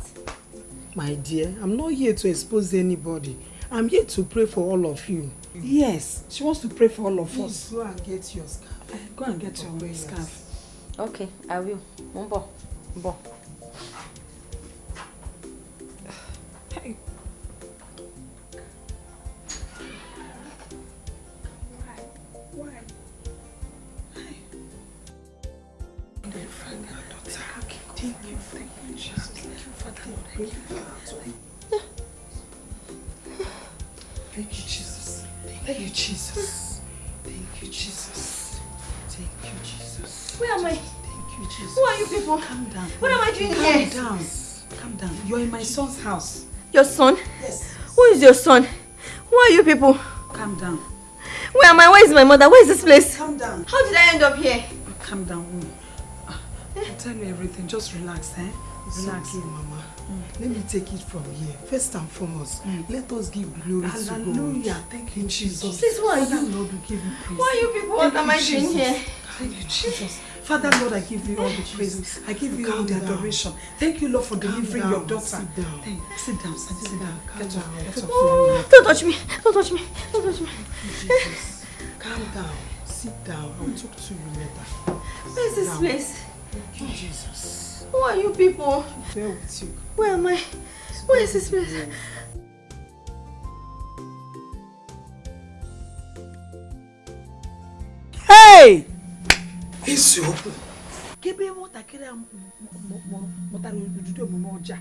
My dear, I'm not here to expose anybody. I'm here to pray for all of you. Yes, she wants to pray for all of Please us. go and get your scarf. Go and get your prayers. scarf. Okay, I will. Mbo, mbo. Hey. Why? Thank you, thank you, Thank you. Jesus. Thank you, Jesus. Thank you, Jesus. Thank you, Jesus. Where am I? Thank you, Jesus. Who are you people? Calm down. What am I doing Calm here? down. Calm down. You're in my son's house. Your son? Yes. Who is your son? Who are you people? Calm down. Where am I? Where is my mother? Where is this place? Calm down. How did I end up here? Calm down. Ah, I'll tell you everything. Just relax, eh? It's Relax. okay, Mama. Let me take it from here. First and foremost, let us give glory to God. Hallelujah. Thank you, Jesus. Please, who are you? Lord, we give you praise. Who are you people? What am you, I doing here? Thank you, Jesus. Father, Lord, I give you all the praise. I give you all Calm the down. adoration. Thank you, Lord, for delivering down. your daughter. Sit down. Thank Sit down, sit, sit down. Get up, get up. Oh, don't touch me. Don't touch me. Don't touch me. Jesus. Calm down. Sit down. I'll talk to you later. Where is this Down. place? Thank you, Jesus. Who are you people? Bear with you. Where am I? Where is this place? Hey! Isiokwu. Kebe nwatakịrị a mụtara ududo omume ọjọọ a.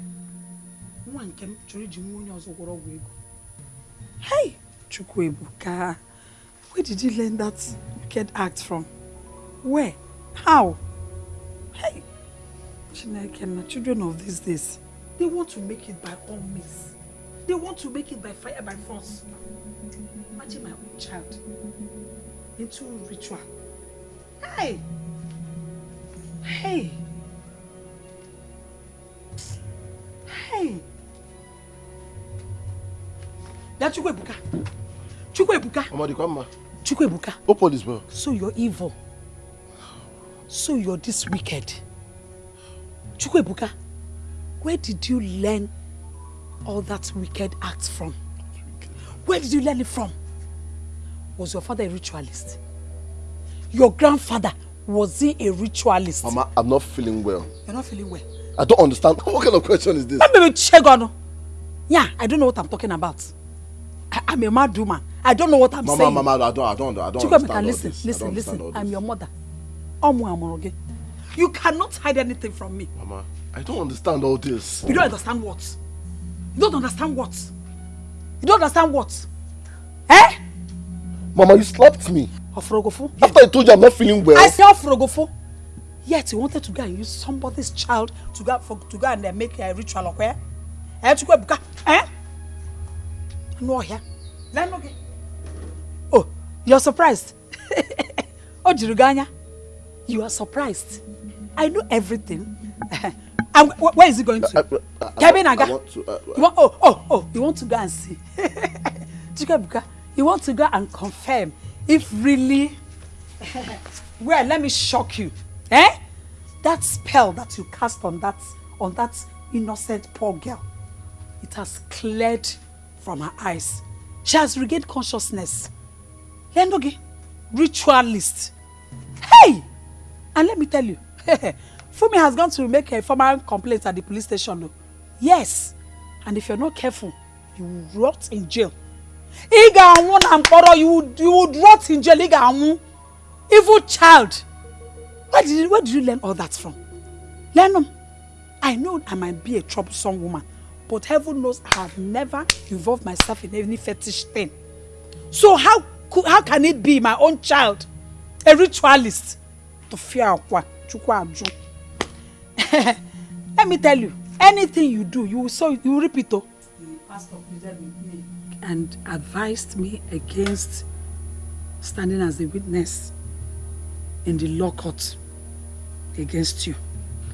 nwa nke m chọrọ iji nwa onye ọzọ gwọrọ ọgwụ ego. Hey! Chukwuebuka, where did you learn that wicked act from? Where? How? Chineke na children of these days, they want to make it by all means. They want to make it by fire, by force. Imagine my own child into ritual. Hey! Hey! Hey! Ya Chukwuebuka! Chukwuebuka! Mama, the grandma. Chukwuebuka! Open this bell. So you're evil. So you're this wicked. Chukwuebuka, where did you learn all that wicked acts from? Where did you learn it from? Was your father a ritualist? Your grandfather, was he a ritualist? Mama, I'm not feeling well. You're not feeling well. I don't understand. [LAUGHS] What kind of question is this? Let me check on. Yeah, I don't know what I'm talking about. I, I'm a mad woman. I don't know what I'm Mama, saying. Mama, Mama, I don't, I don't, I don't Chukwuemeka, understand all listen, this. I listen, listen. I'm your mother. Omu Amoroge. You cannot hide anything from me. Mama, I don't understand all this. You don't understand what? You don't understand what? You don't understand what? Eh? Mama, you slapped me. Ofrogofo? After I told you I'm not feeling well. I say Ofrogofo. Yet you wanted to go and use somebody's child to go for to go and uh, make a ritual of where? Eh? To go? Eh? No here. Let me Oh, you're surprised. [LAUGHS] oh, Jiruganya, you are surprised. I know everything. [LAUGHS] and wh- where is he going to? Uh, uh, uh, I- I- Kevin I Aga. want to, uh, You want, oh, oh, oh, you want to go and see. [LAUGHS] Chikabuka, you want to go and confirm if really, [LAUGHS] well, let me shock you. Eh? That spell that you cast on that, on that innocent poor girl, it has cleared from her eyes. She has regained consciousness. Lendoge, ritualist. Hey! And let me tell you, [LAUGHS] Fumi has gone to make a formal complaint at the police station. Yes. And if you're not careful, you will rot in jail. You would, you would rot in jail. Evil child. Where did, you, where did you learn all that from? Learn them. I know I might be a troublesome woman, but heaven knows I have never involved myself in any fetish thing. So how how can it be my own child, a ritualist, to fear akwa, chukwa? [LAUGHS] Let me tell you, anything you do, you will so you will repeat oh. Pastor pleaded with me and advised me against standing as a witness in the law court against you.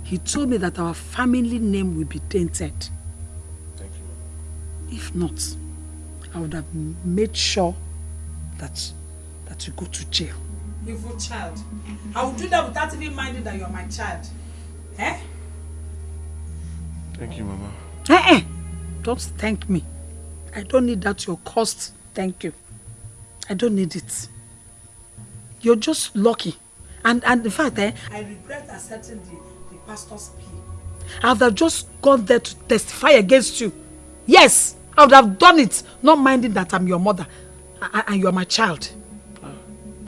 He told me that our family name will be tainted. Thank you. If not, I would have made sure that that you go to jail. Evil child. I will do that without even minding that you are my child. Eh? Thank you, Mama. Eh eh. Don't thank me. I don't need that your cost. Thank you. I don't need it. You're just lucky. And and in fact, eh, I regret accepting the, the pastor's plea. I would have just gone there to testify against you. Yes, I would have done it, not minding that I'm your mother a- a- and you're my child.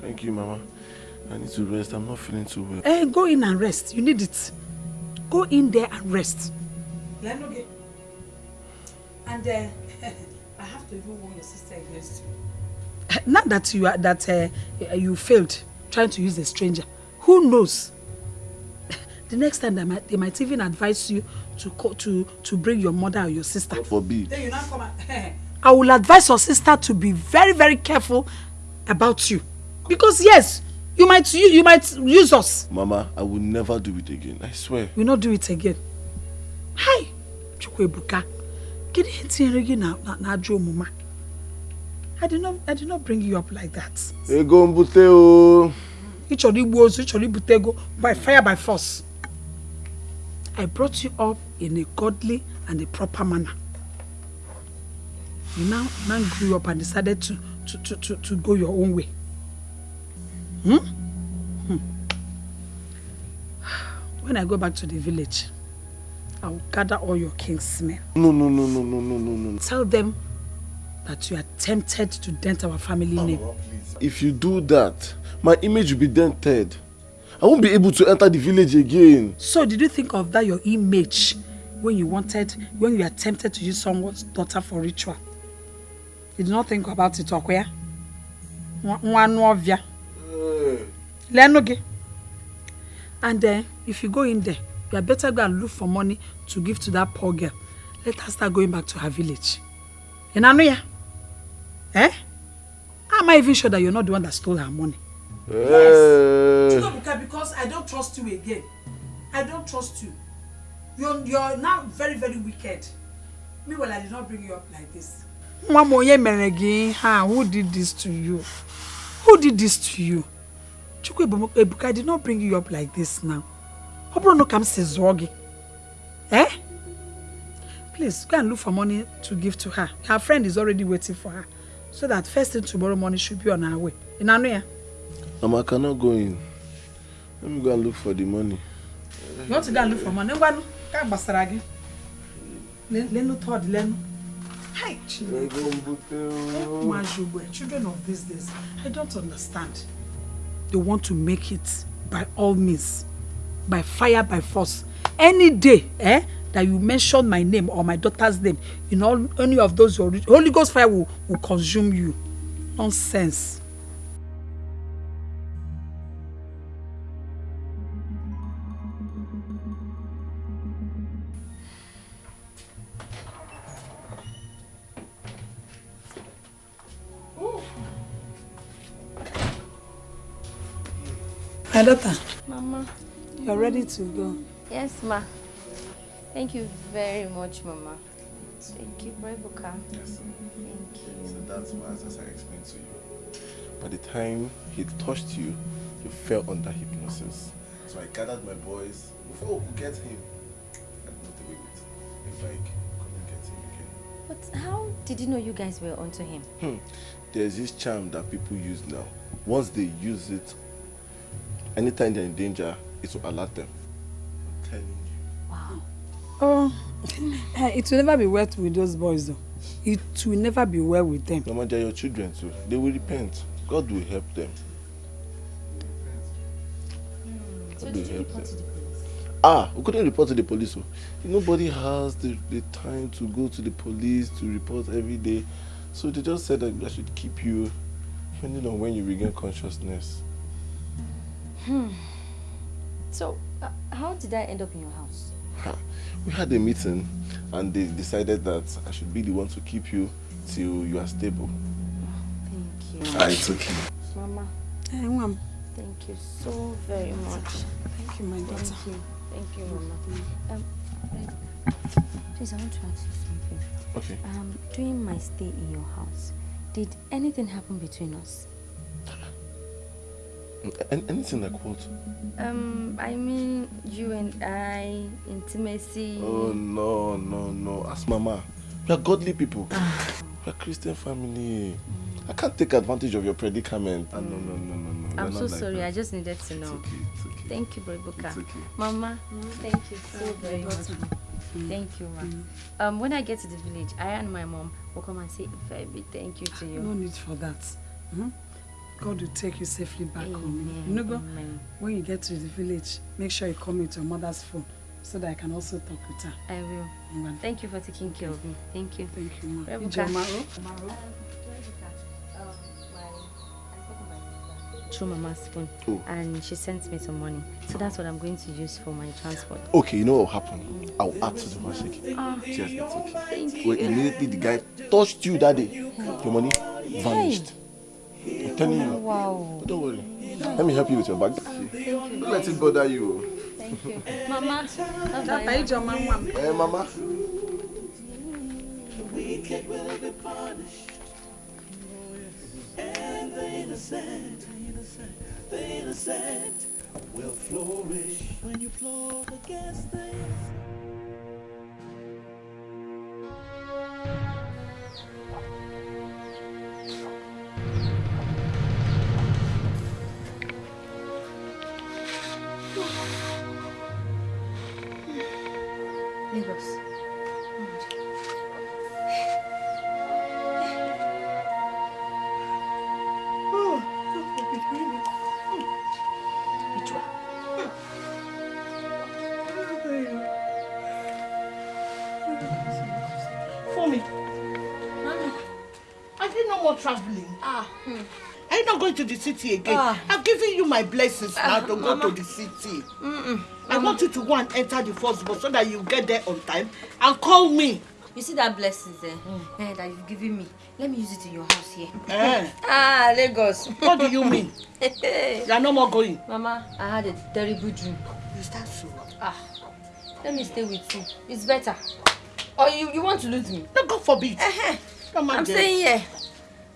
Thank you, Mama. I need to rest. I'm not feeling too well. Eh, go in and rest. You need it. Go in there and rest. Lenoge. And uh, [LAUGHS] I have to even warn your sister against you. Not that you are that uh, you failed trying to use a stranger. Who knows? [LAUGHS] The next time they might, they might even advise you to co- to to bring your mother or your sister. God forbid. Then you now come and [LAUGHS] I will advise your sister to be very very careful about you because yes you might you, you might use us. Mama, I will never do it again. I swear. We not do it again. Hi, Chukwuebuka. Gịnị ihe tinyere gị na na na ajọ omume a? I did not I did not bring you up like that. Ego mbute o. Ị chọrọ igbu ozu, ị chọrọ ibute ego by fire by force. I brought you up in a godly and a proper manner. You now now grew up and decided to to to to, to go your own way. Hmm? Hmm. When I go back to the village, I will gather all your kinsmen. No, no, no, no, no, no, no, no. Tell them that you are tempted to dent our family name. If you do that, my image will be dented. I won't be able to enter the village again. So did you think of that your image when you wanted, when you attempted to use someone's daughter for ritual? You did not think about it, Okwea? Nwa anụ ọvịa. Lenu gị. And then, if you go in there, you had better go and look for money to give to that poor girl. Let her start going back to her village. You know ya? Eh? Am I even sure that you're not the one that stole her money? Yes. Chigobuka, because I don't trust you again. I don't trust you. You're, you're now very, very wicked. Meanwhile, I did not bring you up like this. Nwa m onye mere gị ihe a? Who did this to you? Who did this to you? Chukwu Ebuka, I did not bring you up like this now. Ọ bụrụ na ka m si zụọ gị. Eh? Please, go and look for money to give to her. Her friend is already waiting for her. So that first thing tomorrow morning should be on her way. Ị na-anụ ya? Mama, I cannot go in. Let me go and look for the money. You want to go and look for money? Ngwanụ, ka gbasara gị. Le- Lenu third, lenu. Hi, ugbu a, children of these days, I don't understand. They want to make it by all means, by fire, by force. Any day, eh, that you mention my name or my daughter's name in all any of those Holy Ghost fire will, will consume you. Nonsense. My daughter, Mama. you're ready to go. Yes, ma. Thank you very much, Mama. Thank you, Rebuka. Yes, sir. Thank you. So that's why, as I explained to you, by the time he touched you, you fell under hypnosis. So I gathered my boys before we could get him. And not away with a bike. Come and get him again. But how did you know you guys were onto him? Hmm. There's this charm that people use now. Once they use it, anytime they're in danger, it will alert them. I'm telling you. Wow. Oh, eh, it will never be well with those boys, though. It will never be well with them. Mama, they're your children too. They will repent. God will help them. So God did you help report to them. the police? Ah, we couldn't report to the police. So nobody has the, the time to go to the police to report every day. So they just said that I should keep you, depending on when you regain consciousness. Hmm. So, uh, how did I end up in your house? We had a meeting and they decided that I should be the one to keep you till you are stable. Thank you. Ah, it's okay. Mama, Eh, Mom, thank you so very much. Thank you, my daughter. Thank you. Thank you, Mama. Um, please, I want to ask you something. Okay. Um, during my stay in your house, did anything happen between us? An- anything like what? Um, I mean, you and I, intimacy. Oh no, no, no. Ask Mama. We are godly people. we are Christian family. I can't take advantage of your predicament. Ah, no, no, no, no, no. I'm so like sorry. that. I just needed to know. okay, it's okay. Thank you, Brebuka. It's okay. Mama, thank you so very much. Thank you, ma. Um, when I get to the village, I and my mom will come and say a very big thank you to you. No need for that. Hmm? God will take you safely back home. Amen, You know, go, amen. when you get to the village, make sure you call me to your mother's phone so that I can also talk with her. I will. Ngwan. Thank you for taking care of me. Thank you. Thank you, ma. Rebuka. Ijeoma, my- I spoke with my sister. through Mama's phone. Oh. And she sent me some money. So that's what I'm going to use for my transport. Okay, you know what will happen? I'll add to the message. Ah, Just it's okay. thank Well, you. immediately the guy touched you that day, your money vanished. I'm telling you. Wow. But don't worry. Let me help you with your bag. Don't let it bother you. Thank you. Mama. Hey, mama. The wicked will be punished. And the innocent, the innocent will flourish when you plot against the Lagos. Going to the city again? Ah. I've given you my blessings now to go to the city. Mm-mm. I want you to go and enter the first bus so that you get there on time and call me. You see that blessings eh, eh, that you've given me? Let me use it in your house here. Eh. [LAUGHS] ah, Lagos. What do you mean? [LAUGHS] you are no more going. Mama, I had a terrible dream. Is that so? Ah, let me stay with you. It's better. Or you, you want to lose me? No, God forbid. I'm mind them. staying here.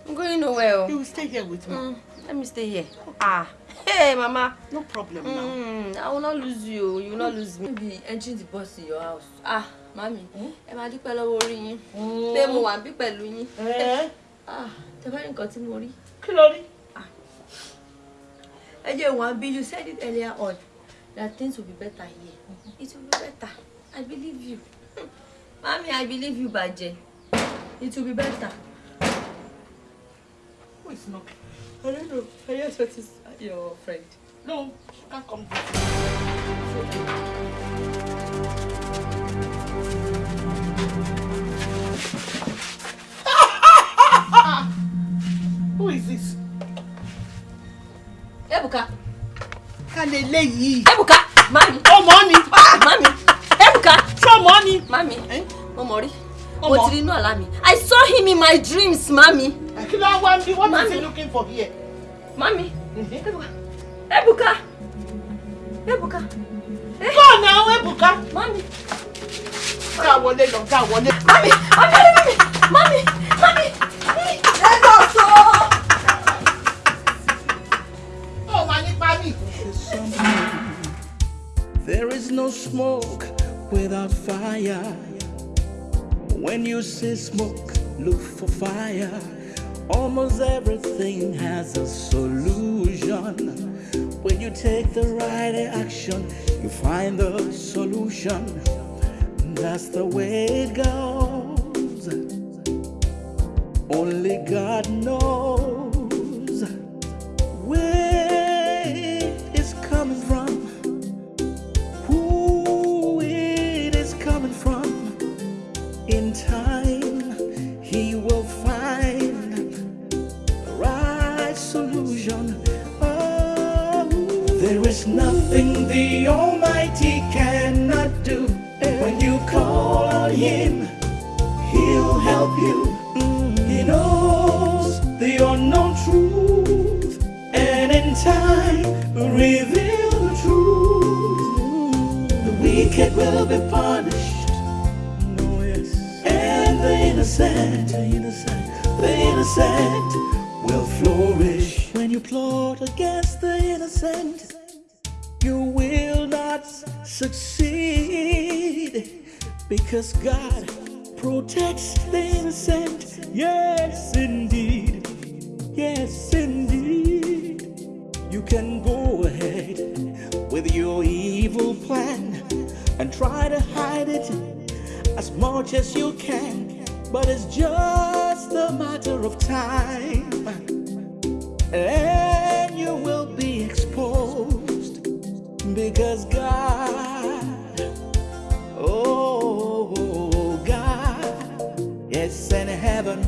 I'm going nowhere. oh. You will stay here with me. Mm, let me stay here. Ah, hey, Mama. No problem mm, I will not lose you. You will not lose me. Be entering the bus in your house. Ah, mami. Ẹ máa dúpẹ́ lọ́wọ́ orí yín. Pé mo wà bí pẹ̀lú yín. [LAUGHS] Ah, tẹ bá rí nǹkan tí mo rí. Kí ló rí? Ẹ jẹ́ wọ́n bí you said it earlier on that things will be better here. It will be better. I believe you. [LAUGHS] Mami, I believe you, Bàjẹ́. It will be better. Who is not? I don't know. I just what is your friend. No, she can't come. Who is this? Ebuka. Kálẹ̀ eléyìí. Ebuka, mami. Ọmọ ni. Mami. Ebuka. Ṣọmọ ni. Mami. Mo mọ̀ rí. Mo ti rí inú àlá mi. I saw him in my dreams, mami. Kí ló wá bí? What is Mami. he looking for here? Mami. Ebuka. Ebuka. Ebuka. Go now, Ebuka. Mami. Já wọlé lọ, já wọlé. Mami, mami, mami, mami, mami. Lagos o. Ó máa ní pálí. There is no smoke without fire. When you see smoke, look for fire. Almost everything has a solution. When you take the right action, you find the solution. That's the way it goes. Only God knows you. He knows the unknown truth, and in time, will reveal the truth. The wicked will be punished. Oh, yes. And the innocent, the innocent, the innocent will flourish. When you plot against the innocent, you will not succeed because God protects the innocent. Yes, indeed. Yes, indeed. You can go ahead with your evil plan and try to hide it as much as you can, but it's just a matter of time. And you will be exposed because God, oh place in heaven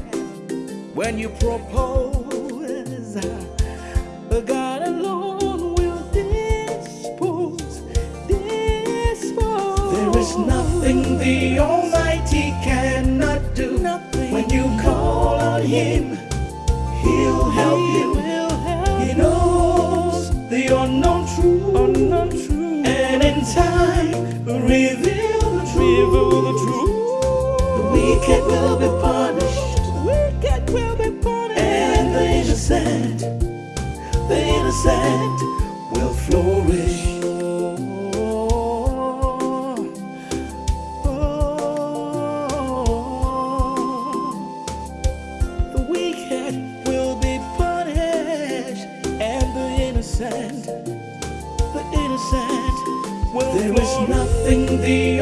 when you propose. But God alone will dispose, dispose. There is nothing the Almighty cannot do. Nothing when you call on Him, He'll help you. He knows the unknown truth, and in time reveal the truth the. Wicked will be punished. wicked will be punished, and the innocent, the innocent will flourish. Oh, oh. The wicked will be punished, and the innocent, the innocent will There is nothing the